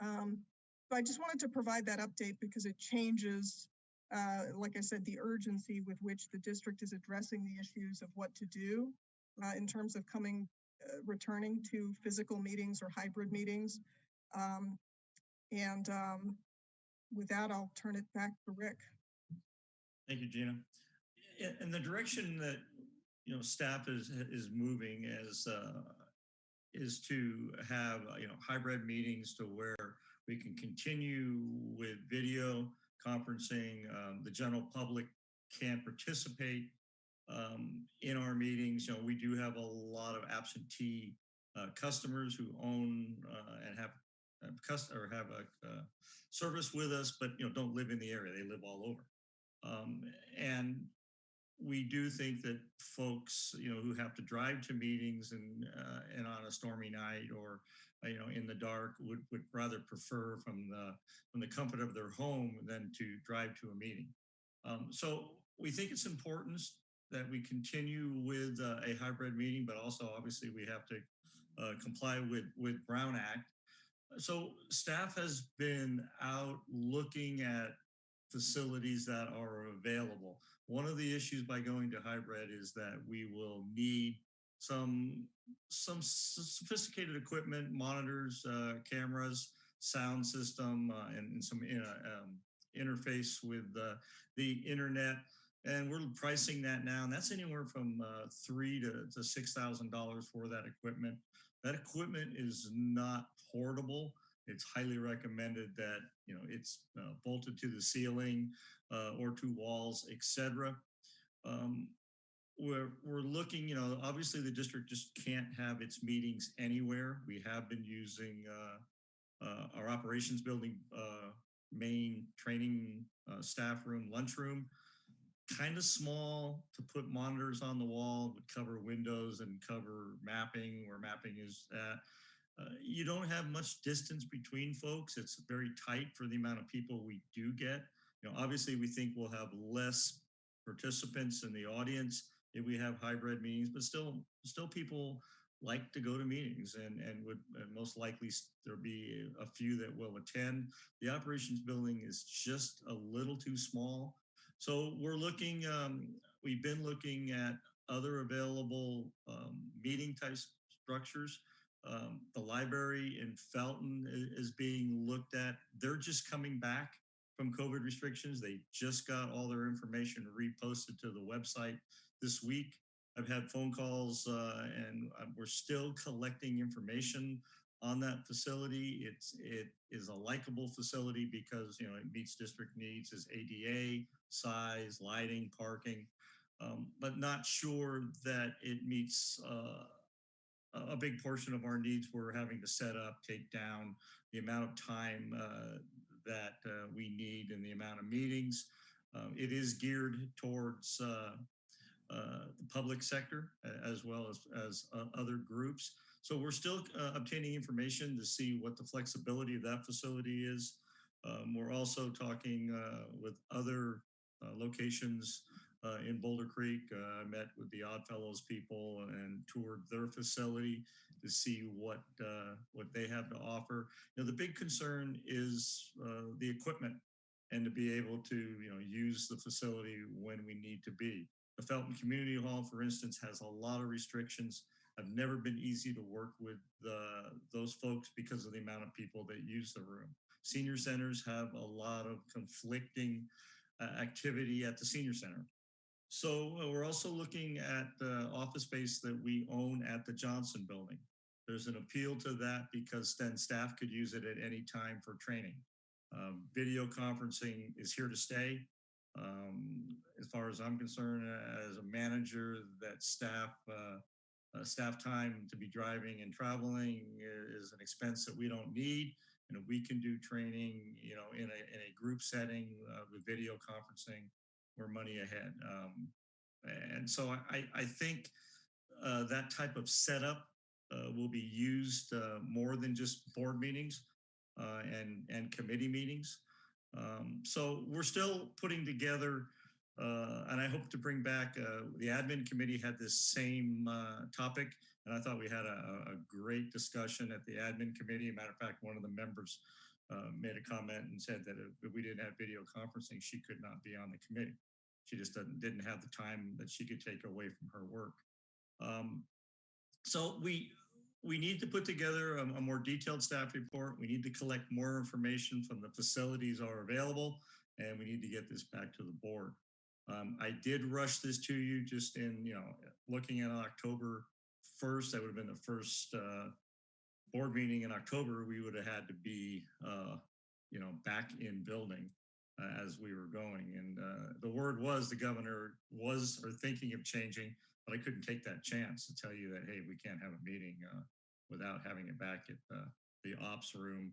Um, so I just wanted to provide that update because it changes, uh, like I said, the urgency with which the district is addressing the issues of what to do uh, in terms of coming, uh, returning to physical meetings or hybrid meetings. Um, and um, with that, I'll turn it back to Rick. Thank you, Gina. In, in the direction that, you know, staff is, is moving as, uh, is to have, uh, you know, hybrid meetings to where we can continue with video conferencing. Um, the general public can participate um, in our meetings. You know, we do have a lot of absentee uh, customers who own uh, and have have cust- or have a uh, service with us, but you know don't live in the area. They live all over. Um, and we do think that folks, you know, who have to drive to meetings and uh, and on a stormy night or uh, you know in the dark would would rather prefer from the from the comfort of their home than to drive to a meeting. Um, so we think it's important that we continue with uh, a hybrid meeting, but also obviously we have to uh, comply with with Brown Act. So staff has been out looking at facilities that are available. One of the issues by going to hybrid is that we will need some some sophisticated equipment, monitors, uh, cameras, sound system, uh, and, and, some um, interface with uh, the internet. And we're pricing that now, and that's anywhere from uh, three to, to six thousand dollars for that equipment. That equipment is not portable it's highly recommended that you know it's uh, bolted to the ceiling uh, or to walls, etc. Um, we're we're looking, you know, obviously the district just can't have its meetings anywhere. We have been using uh, uh our operations building uh, main training uh, staff room, lunchroom, kind of small to put monitors on the wall, would cover windows and cover mapping where mapping is at uh, you don't have much distance between folks. It's very tight for the amount of people we do get. You know, obviously we think we'll have less participants in the audience if we have hybrid meetings, but still, still people like to go to meetings and, and would and most likely there'll be a few that will attend. The operations building is just a little too small. So we're looking, um, we've been looking at other available um, meeting type structures. Um, the library in Felton is, being looked at. They're just coming back from COVID restrictions. They just got all their information reposted to the website this week. I've had phone calls uh, and uh, we're still collecting information on that facility. It's it is a likable facility because you know it meets district needs as ADA, size, lighting, parking, um, but not sure that it meets uh, a big portion of our needs we're having to set up, take down the amount of time uh, that uh, we need and the amount of meetings. Um, it is geared towards uh, uh the public sector as well as, as uh, other groups. So we're still uh, obtaining information to see what the flexibility of that facility is. Um, we're also talking with other locations uh, in Boulder Creek. Uh, I met with the Oddfellows people and toured their facility to see what uh, what they have to offer. You know, the big concern is uh, the equipment and to be able to you know use the facility when we need to be. The Felton Community Hall, for instance, has a lot of restrictions. I've never been easy to work with those folks because of the amount of people that use the room. Senior centers have a lot of conflicting uh, activity at the senior center. So uh, we're also looking at the office space that we own at the Johnson building. There's an appeal to that because then staff could use it at any time for training. Um, video conferencing is here to stay. Um, as far as I'm concerned, as a manager, that staff, uh, uh, staff time to be driving and traveling is an expense that we don't need. And we can do training, you know, in a, in a group setting uh, with video conferencing, we're money ahead. Um, and so I, I- think uh, that type of setup uh, will be used uh, more than just board meetings uh, and, and committee meetings. Um, so we're still putting together, uh, and I hope to bring back, uh, the admin committee had this same topic, and I thought we had a, a great discussion at the admin committee. Matter of fact, one of the members made a comment and said that if we didn't have video conferencing, she could not be on the committee. She just didn't, didn't have the time that she could take away from her work. Um, so we, we need to put together a, a more detailed staff report. We need to collect more information from the facilities are available, and we need to get this back to the board. Um, I did rush this to you just in, you know, looking at October 1st, that would have been the first uh, board meeting in October, we would have had to be, uh, you know, back in building uh, as we were going. And uh, the word was the governor was or thinking of changing, but I couldn't take that chance to tell you that, hey, we can't have a meeting uh, without having it back at uh, the ops room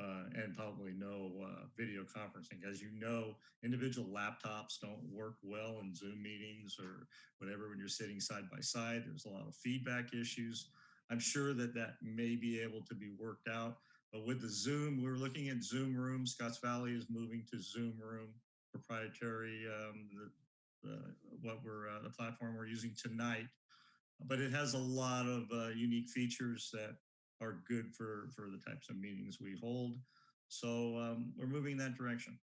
uh, and probably no uh, video conferencing. As you know, individual laptops don't work well in Zoom meetings or whatever when you're sitting side by side. There's a lot of feedback issues. I'm sure that that may be able to be worked out. But with the Zoom, we're looking at Zoom Room. Scotts Valley is moving to Zoom Room, proprietary, um, the, the, what we're, uh, the platform we're using tonight. But it has a lot of uh, unique features that are good for, for the types of meetings we hold. So um, we're moving that direction.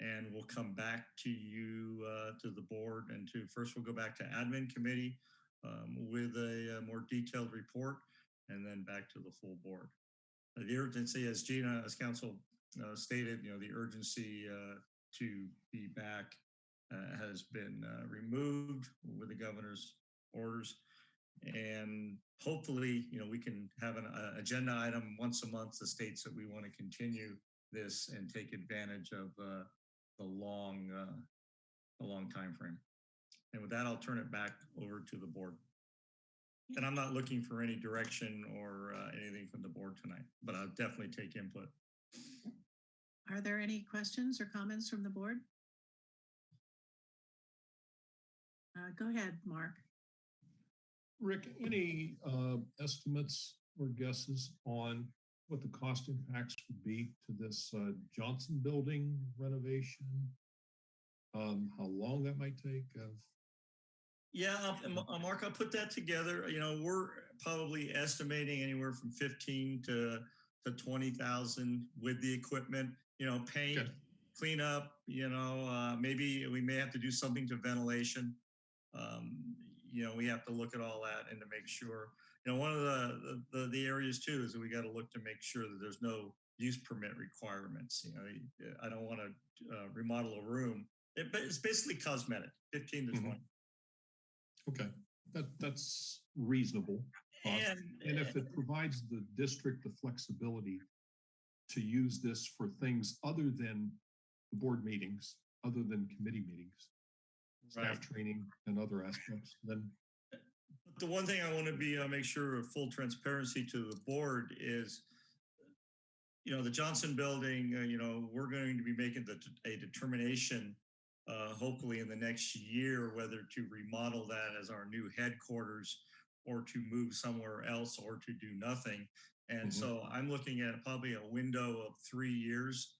And we'll come back to you, uh, to the board and to, first we'll go back to admin committee um, with a, uh more detailed report and then back to the full board. Uh, The urgency, as Gina, as counsel uh, stated, you know, the urgency uh, to be back uh, has been uh, removed with the governor's orders. And hopefully, you know, we can have an uh, agenda item once a month that states that we want to continue this and take advantage of the long, the long time frame. And with that, I'll turn it back over to the board. And I'm not looking for any direction or uh, anything from the board tonight, but I'll definitely take input. Are there any questions or comments from the board? Uh, Go ahead, Mark. Rick, any uh, estimates or guesses on what the cost impacts would be to this uh, Johnson Building renovation? Um, How long that might take? uh, Yeah, I'll- uh, Mark, I'll put that together. You know, we're probably estimating anywhere from 15 to, to 20,000 with the equipment, you know, paint, Okay. cleanup, you know, uh, maybe we may have to do something to ventilation. Um, you know, we have to look at all that and to make sure, you know, one of the, the, the areas too is that we got to look to make sure that there's no use permit requirements. You know, I don't want to uh, remodel a room. It, but it's basically cosmetic, 15 to Mhm. 20. Okay, that, that's reasonable. And, And if it provides the district the flexibility to use this for things other than the board meetings, other than committee meetings, Right. staff training and other aspects, then The one thing I want to be, uh, make sure of full transparency to the board is, you know, the Johnson Building, uh, you know, we're going to be making the, a determination, uh, hopefully in the next year, whether to remodel that as our new headquarters or to move somewhere else or to do nothing. And Mhm. so I'm looking at probably a window of three years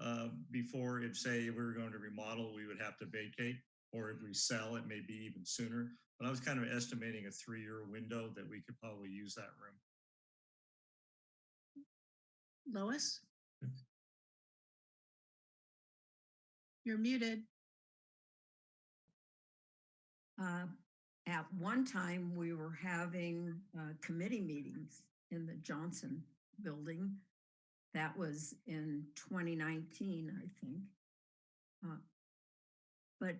uh, before if say we were going to remodel, we would have to vacate, or if we sell, it may be even sooner. But I was kind of estimating a three-year window that we could probably use that room. Lois? You're muted. Uh, At one time, we were having uh, committee meetings in the Johnson Building. That was in 2019, I think. Uh, But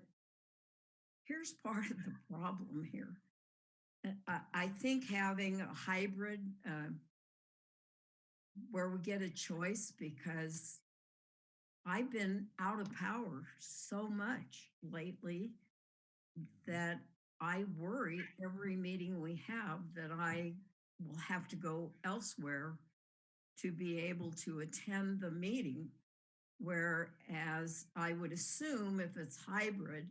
here's part of the problem here. Uh, I, I think having a hybrid uh, where we get a choice because I've been out of power so much lately that I worry every meeting we have that I will have to go elsewhere to be able to attend the meeting. Whereas I would assume if it's hybrid,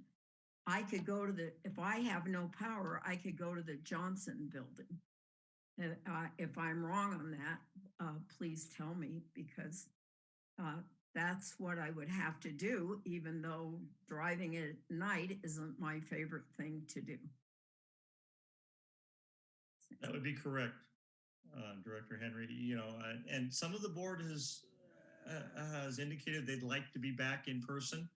I could go to the, if I have no power, I could go to the Johnson building. And uh, if I'm wrong on that, uh, please tell me because uh, that's what I would have to do, even though driving at night isn't my favorite thing to do. That would be correct, uh, Director Henry. You know, and- and some of the board has uh, has indicated they'd like to be back in person.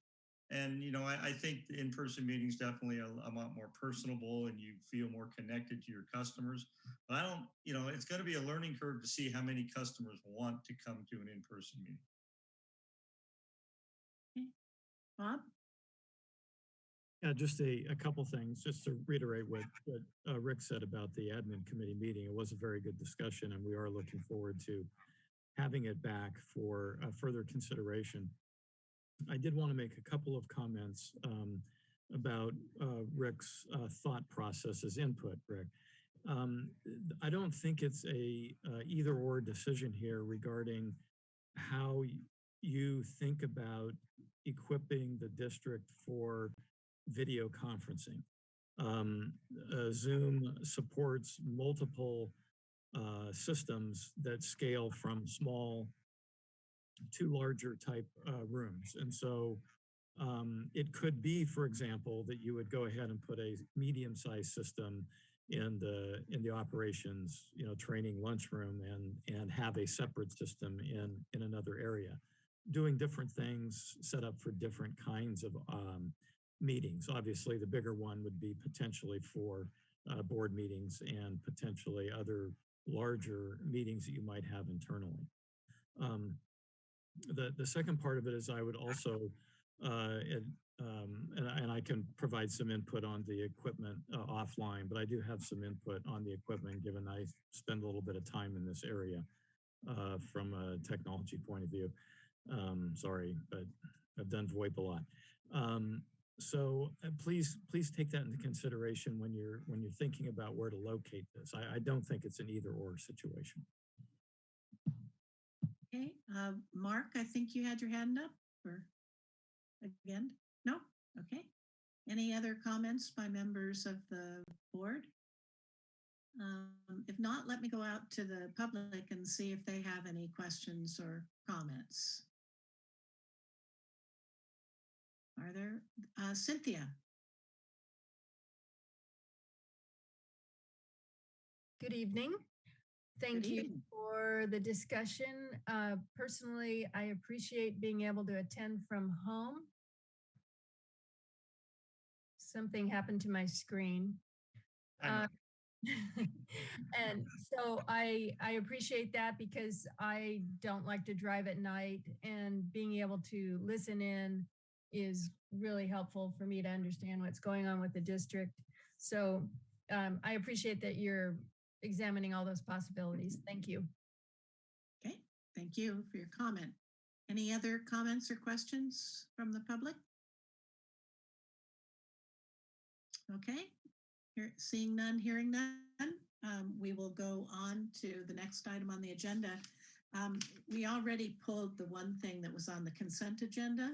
And, you know, I, I think in-person meetings definitely a, a lot more personable and you feel more connected to your customers. But I don't, you know, it's going to be a learning curve to see how many customers want to come to an in-person meeting. Bob? Yeah, just a, a couple things, just to reiterate what, what uh, Rick said about the admin committee meeting. It was a very good discussion and we are looking forward to having it back for uh, further consideration. I did want to make a couple of comments um, about uh, Rick's uh, thought process as input, Rick. Um, I don't think it's a uh, either or decision here regarding how you think about equipping the district for video conferencing. Um, uh, Zoom supports multiple uh, systems that scale from small to larger type uh, rooms. And so um, it could be, for example, that you would go ahead and put a medium-sized system in the in the operations, you know, training lunchroom and and have a separate system in in another area, doing different things set up for different kinds of um, meetings. Obviously, the bigger one would be potentially for uh, board meetings and potentially other larger meetings that you might have internally. Um, the, the second part of it is I would also, uh, um, and, I- and I can provide some input on the equipment uh, offline, but I do have some input on the equipment given I spend a little bit of time in this area uh, from a technology point of view. Um, sorry, but I've done VoIP a lot. Um, so uh, please, please take that into consideration when you're when you're thinking about where to locate this. I, I don't think it's an either or situation. Okay, uh, Mark, I think you had your hand up or again? No? Okay. Any other comments by members of the board? Um, if not, let me go out to the public and see if they have any questions or comments. Are there, uh, Cynthia? Good evening. Thank Good you evening. for the discussion. Uh, Personally, I appreciate being able to attend from home. Something happened to my screen. Uh, And so I, I appreciate that because I don't like to drive at night and being able to listen in is really helpful for me to understand what's going on with the district. So um, I appreciate that you're examining all those possibilities. Thank you. Okay, thank you for your comment. Any other comments or questions from the public? Okay, here, seeing none, hearing none, um, we will go on to the next item on the agenda. Um, we already pulled the one thing that was on the consent agenda.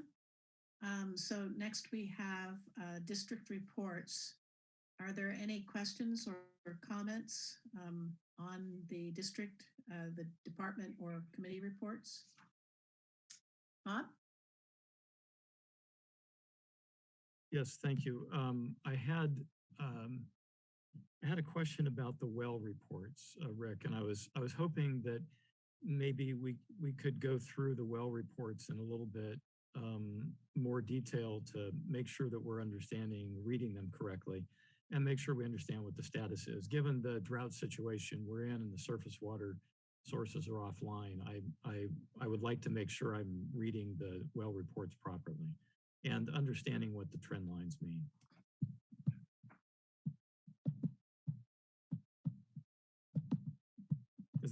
Um, so next we have, uh, district reports. Are there any questions or, or comments, um, on the district, uh, the department or committee reports? Bob? Yes, thank you. Um, I had, um, I had a question about the well reports, uh, Rick, and I was, I was hoping that maybe we, we could go through the well reports in a little bit um, more detail to make sure that we're understanding, reading them correctly, and make sure we understand what the status is. Given the drought situation we're in and the surface water sources are offline, I, I, I would like to make sure I'm reading the well reports properly and understanding what the trend lines mean.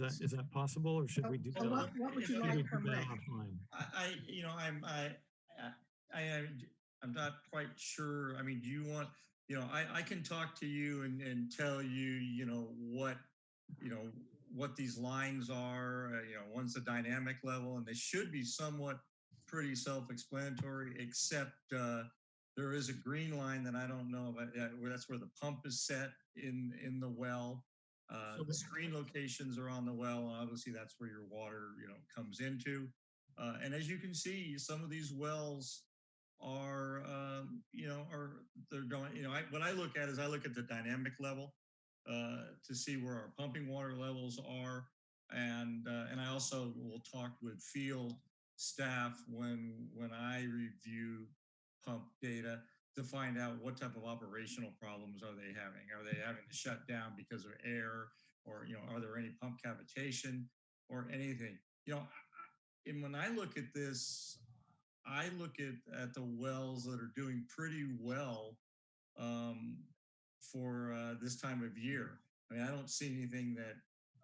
Is Is that, is that possible or should we do So that? what, what would you should like do from Rick? I, I, you know, I'm, I, I, I, I'm not quite sure. I mean, do you want, you know, I, I can talk to you and, and tell you, you know, what, you know, what these lines are, uh, you know, one's the dynamic level and they should be somewhat pretty self-explanatory, except, uh, there is a green line that I don't know about, uh, where that's where the pump is set in, in the well. Uh, So the screen locations are on the well. and Obviously, that's where your water, you know, comes into. Uh, and as you can see, some of these wells are, um, you know, are they're going, you know, I, what I look at is I look at the dynamic level uh, to see where our pumping water levels are. And, uh, and I also will talk with field staff when, when I review pump data to find out what type of operational problems are they having? Are they having to shut down because of air or, you know, are there any pump cavitation or anything? You know, and when I look at this, I look at, at the wells that are doing pretty well um, for uh, this time of year. I mean, I don't see anything that,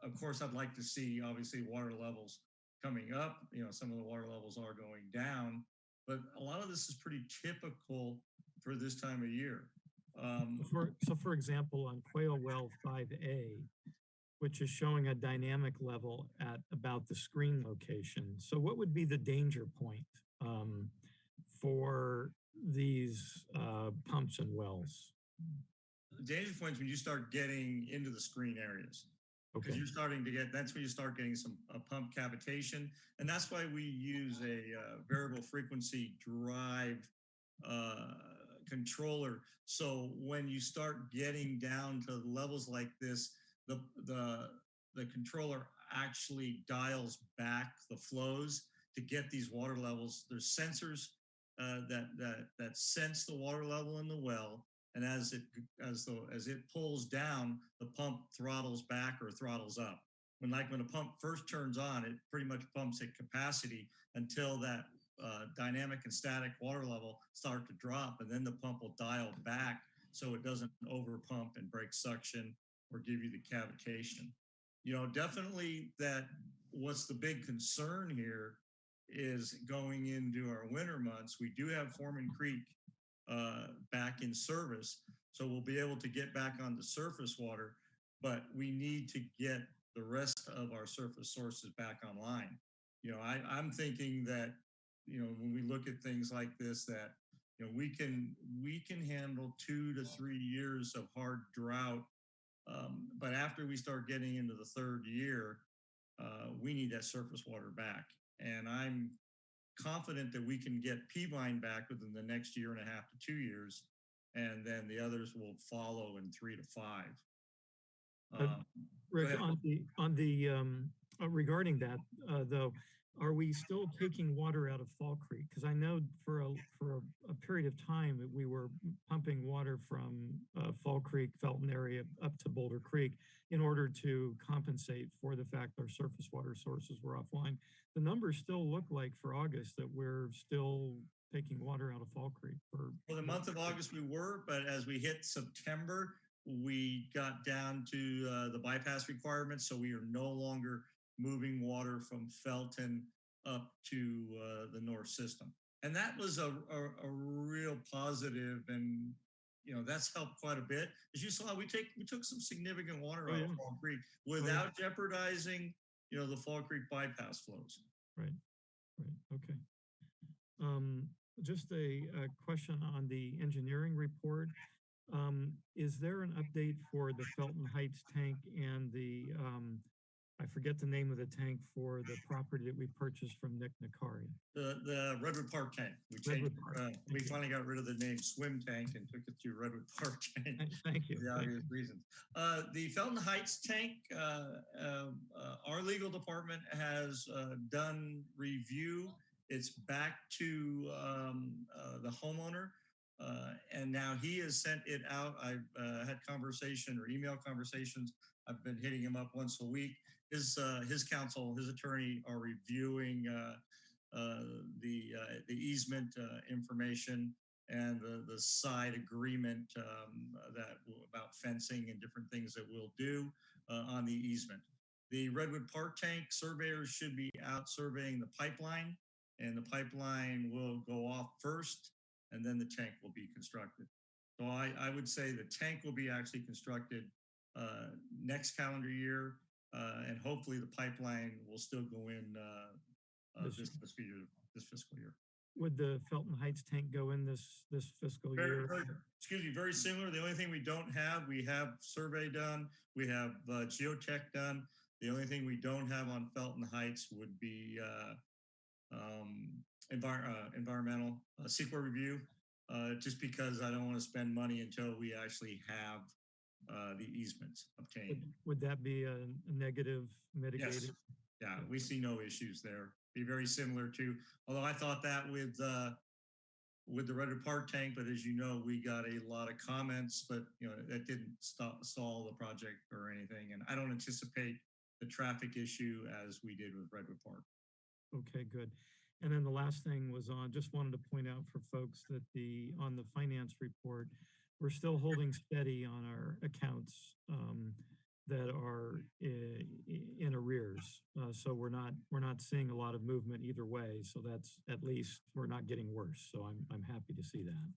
of course, I'd like to see obviously water levels coming up. You know, some of the water levels are going down, but a lot of this is pretty typical for this time of year. Um, So For, so for example, on Quail Well 5A, which is showing a dynamic level at about the screen location. So what would be the danger point um, for these uh, pumps and wells? the danger points when you start getting into the screen areas. because Okay, you're starting to get that's when you start getting some uh, pump cavitation and that's why we use a uh, variable frequency drive uh, controller. So when you start getting down to levels like this the the the controller actually dials back the flows to get these water levels. There's sensors uh, that that that sense the water level in the well and as it as the as it pulls down the pump throttles back or throttles up. When like when a pump first turns on it pretty much pumps at capacity until that uh, dynamic and static water level start to drop and then the pump will dial back so it doesn't over pump and break suction or give you the cavitation you know definitely that what's the big concern here is going into our winter months we do have foreman creek uh, back in service. So we'll be able to get back on the surface water, but we need to get the rest of our surface sources back online. You know, I, I'm thinking that, you know, when we look at things like this, that, you know, we can, we can handle two to three years of hard drought. Um, but after we start getting into the third year, uh, we need that surface water back. And I'm confident that we can get Peavine back within the next year and a half to two years, and then the others will follow in three to five. Um, Rick, on the, on the, um, uh, regarding that, uh, though, are we still taking water out of Fall Creek? Because I know for a, for a, a period of time, that we were pumping water from uh, Fall Creek, Felton area up to Boulder Creek in order to compensate for the fact our surface water sources were offline. The numbers still look like for August that we're still taking water out of Fall Creek for. For the month of August, we were, but as we hit September, we got down to uh, the bypass requirements, so we are no longer moving water from Felton up to uh, the north system. And that was a, a, a real positive and, you know, that's helped quite a bit. As you saw, we take, we took some significant water Oh, out yeah. of Fall Creek without jeopardizing, you know, the Fall Creek bypass flows. Right, right, okay. Um, just a, a question on the engineering report. Um, is there an update for the Felton Heights tank and the, um, I forget the name of the tank for the property that we purchased from Nick Nakari? The, the Redwood Park tank, we Redwood changed, Park, uh, we thank you. finally got rid of the name Swim Tank and took it to Redwood Park Tank. Thank- Thank you. for the thank you. obvious reasons. Uh, the Felton Heights tank, uh, um, uh, our legal department has uh, done review. It's back to um, uh, the homeowner. Uh, and now he has sent it out. I've uh, had conversation or email conversations. I've been hitting him up once a week. His uh, his counsel, his attorney are reviewing uh, uh, the uh, the easement information and the, the side agreement um, that about fencing and different things that we'll do on the easement. the Redwood Park tank surveyors should be out surveying the pipeline and the pipeline will go off first and then the tank will be constructed. So I, I would say the tank will be actually constructed uh, next calendar year uh, and hopefully the pipeline will still go in uh, uh, This this fiscal year. This fiscal year. Would the Felton Heights tank go in this, this fiscal Very, year? very, excuse me, very similar. The only thing we don't have, we have survey done, we have uh, geotech done. The only thing we don't have on Felton Heights would be uh, um, envir- uh, environmental uh, CEQA review, uh, just because I don't want to spend money until we actually have uh, the easements obtained. Would that be a negative mitigated? Yeah, we see no issues there. Be very similar to, although I thought that with uh, with the Redwood Park tank, but as you know, we got a lot of comments, but you know, that didn't stop stall the project or anything. And I don't anticipate the traffic issue as we did with Redwood Park. Okay, good. And then the last thing was on, just wanted to point out for folks that the, on the finance report, we're still holding steady on our accounts um, that are i- i- in arrears. Uh, So we're not, we're not seeing a lot of movement either way. So that's, at least, we're not getting worse. So I'm, I'm happy to see that.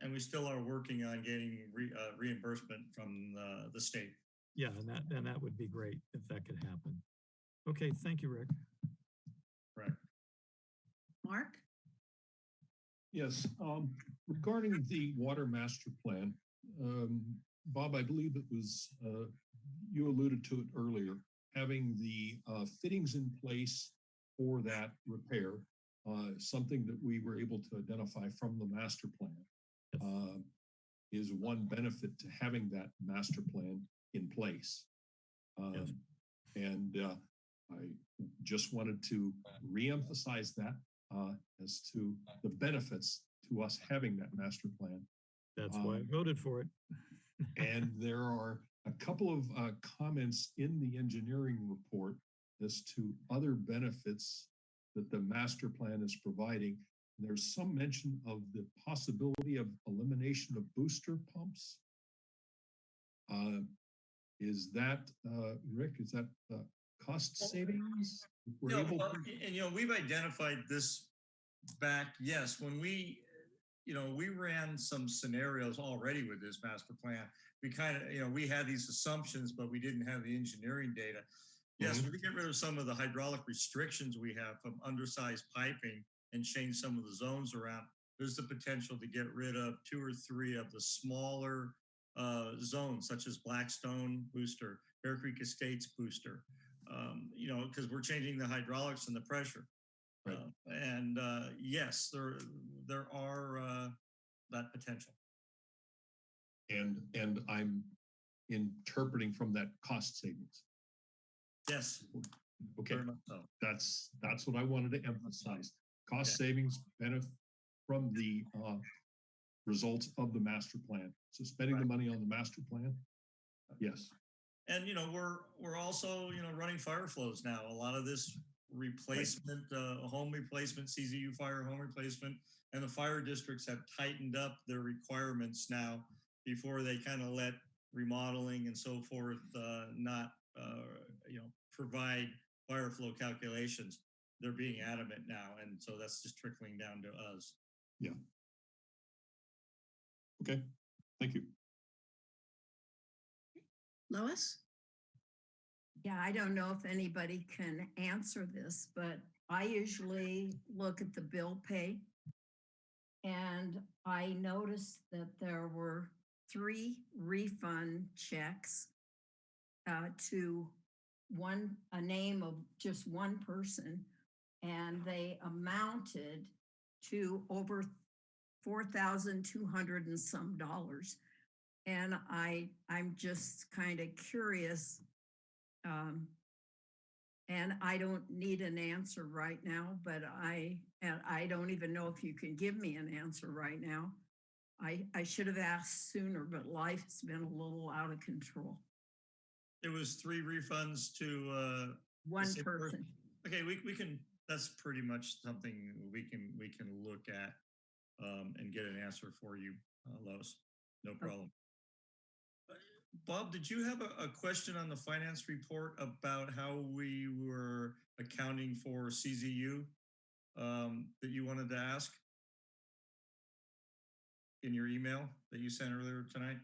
And we still are working on getting re, uh, reimbursement from the, the state. Yeah, and that, and that would be great if that could happen. Okay, thank you, Rick. Correct. Mark? Yes, um, regarding the water master plan, um, Bob, I believe it was, uh, you alluded to it earlier, having the, uh, fittings in place for that repair, uh, something that we were able to identify from the master plan. Uh, is one benefit to having that master plan in place. Yes. Um, And uh, I just wanted to reemphasize that uh, as to the benefits to us having that master plan. That's why I Um, voted for it. And there are a couple of uh, comments in the engineering report as to other benefits that the master plan is providing. There's some mention of the possibility of elimination of booster pumps. Uh, Is that, uh, Rick, is that uh, cost savings? We're No, well, and you know, we've identified this back, yes, when we, you know, we ran some scenarios already with this master plan. We kind of, you know, we had these assumptions, but we didn't have the engineering data. Yes, we could get rid of some of the hydraulic restrictions we have from undersized piping and change some of the zones around. There's the potential to get rid of two or three of the smaller uh, zones such as Blackstone Booster, Bear Creek Estates Booster. Um, you know, because we're changing the hydraulics and the pressure. Right. Uh, and uh, yes, there there are uh, that potential. And, and I'm interpreting from that cost savings. Yes, Okay. so. That's, that's what I wanted to emphasize. Cost Okay. savings benefit from the uh, results of the master plan. So spending the money on the master plan? Yes, And you know, we're we're also you know running fire flows now. A lot of this replacement, uh, home replacement, CZU fire home replacement, and the fire districts have tightened up their requirements now before they kind of let remodeling and so forth uh, not uh, you know provide fire flow calculations. They're being adamant now, and so that's just trickling down to us. Yeah. Okay, thank you. Lois? Yeah, I don't know if anybody can answer this, but I usually look at the bill pay. And I noticed that there were three refund checks uh, to one, a name of just one person. And they amounted to over four thousand two hundred and some dollars. And I, I'm just kind of curious. Um, and I don't need an answer right now, but I, and I don't even know if you can give me an answer right now. I, I should have asked sooner, but life has been a little out of control. It was three refunds to uh, One person. person. Okay, we, we can, that's pretty much something we can, we can look at um, and get an answer for you, uh, Lois. No problem. Bob, did you have a, a question on the finance report about how we were accounting for CZU um, that you wanted to ask? In your email that you sent earlier tonight?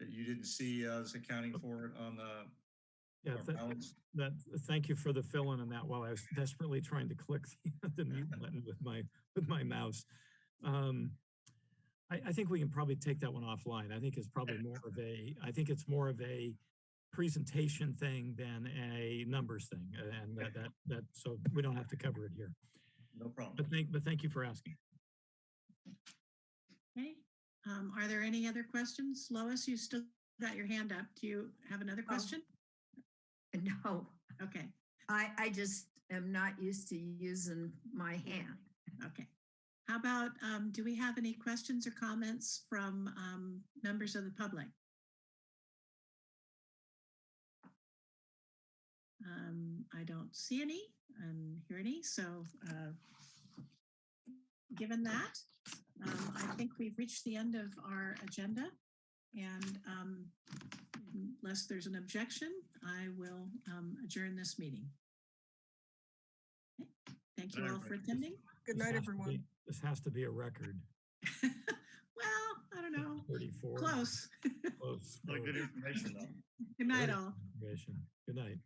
That you didn't see us accounting for it on the Yeah, our th- balance? that, thank you for the fill-in on that while I was desperately trying to click the- the mute button with my, with my mouse. Um, I, I think we can probably take that one offline. I think it's probably more of a, I think it's more of a presentation thing than a numbers thing. And that, that, that, so we don't have to cover it here. No problem. But thank, but thank you for asking. Okay, um, are there any other questions? Lois, you still got your hand up. Do you have another question? No, Okay, I, I just am not used to using my hand. okay. How about, um, do we have any questions or comments from, um, members of the public? Um, I don't see any and hear any, so, uh, given that, um, I think we've reached the end of our agenda. And, um, unless there's an objection, I will, um, adjourn this meeting. Okay, Thank you all for attending. Good night, everyone. Be- This has to be a record. Well, I don't know, 34. close. Close. Really good information though. Good night, Very all. information. Good night.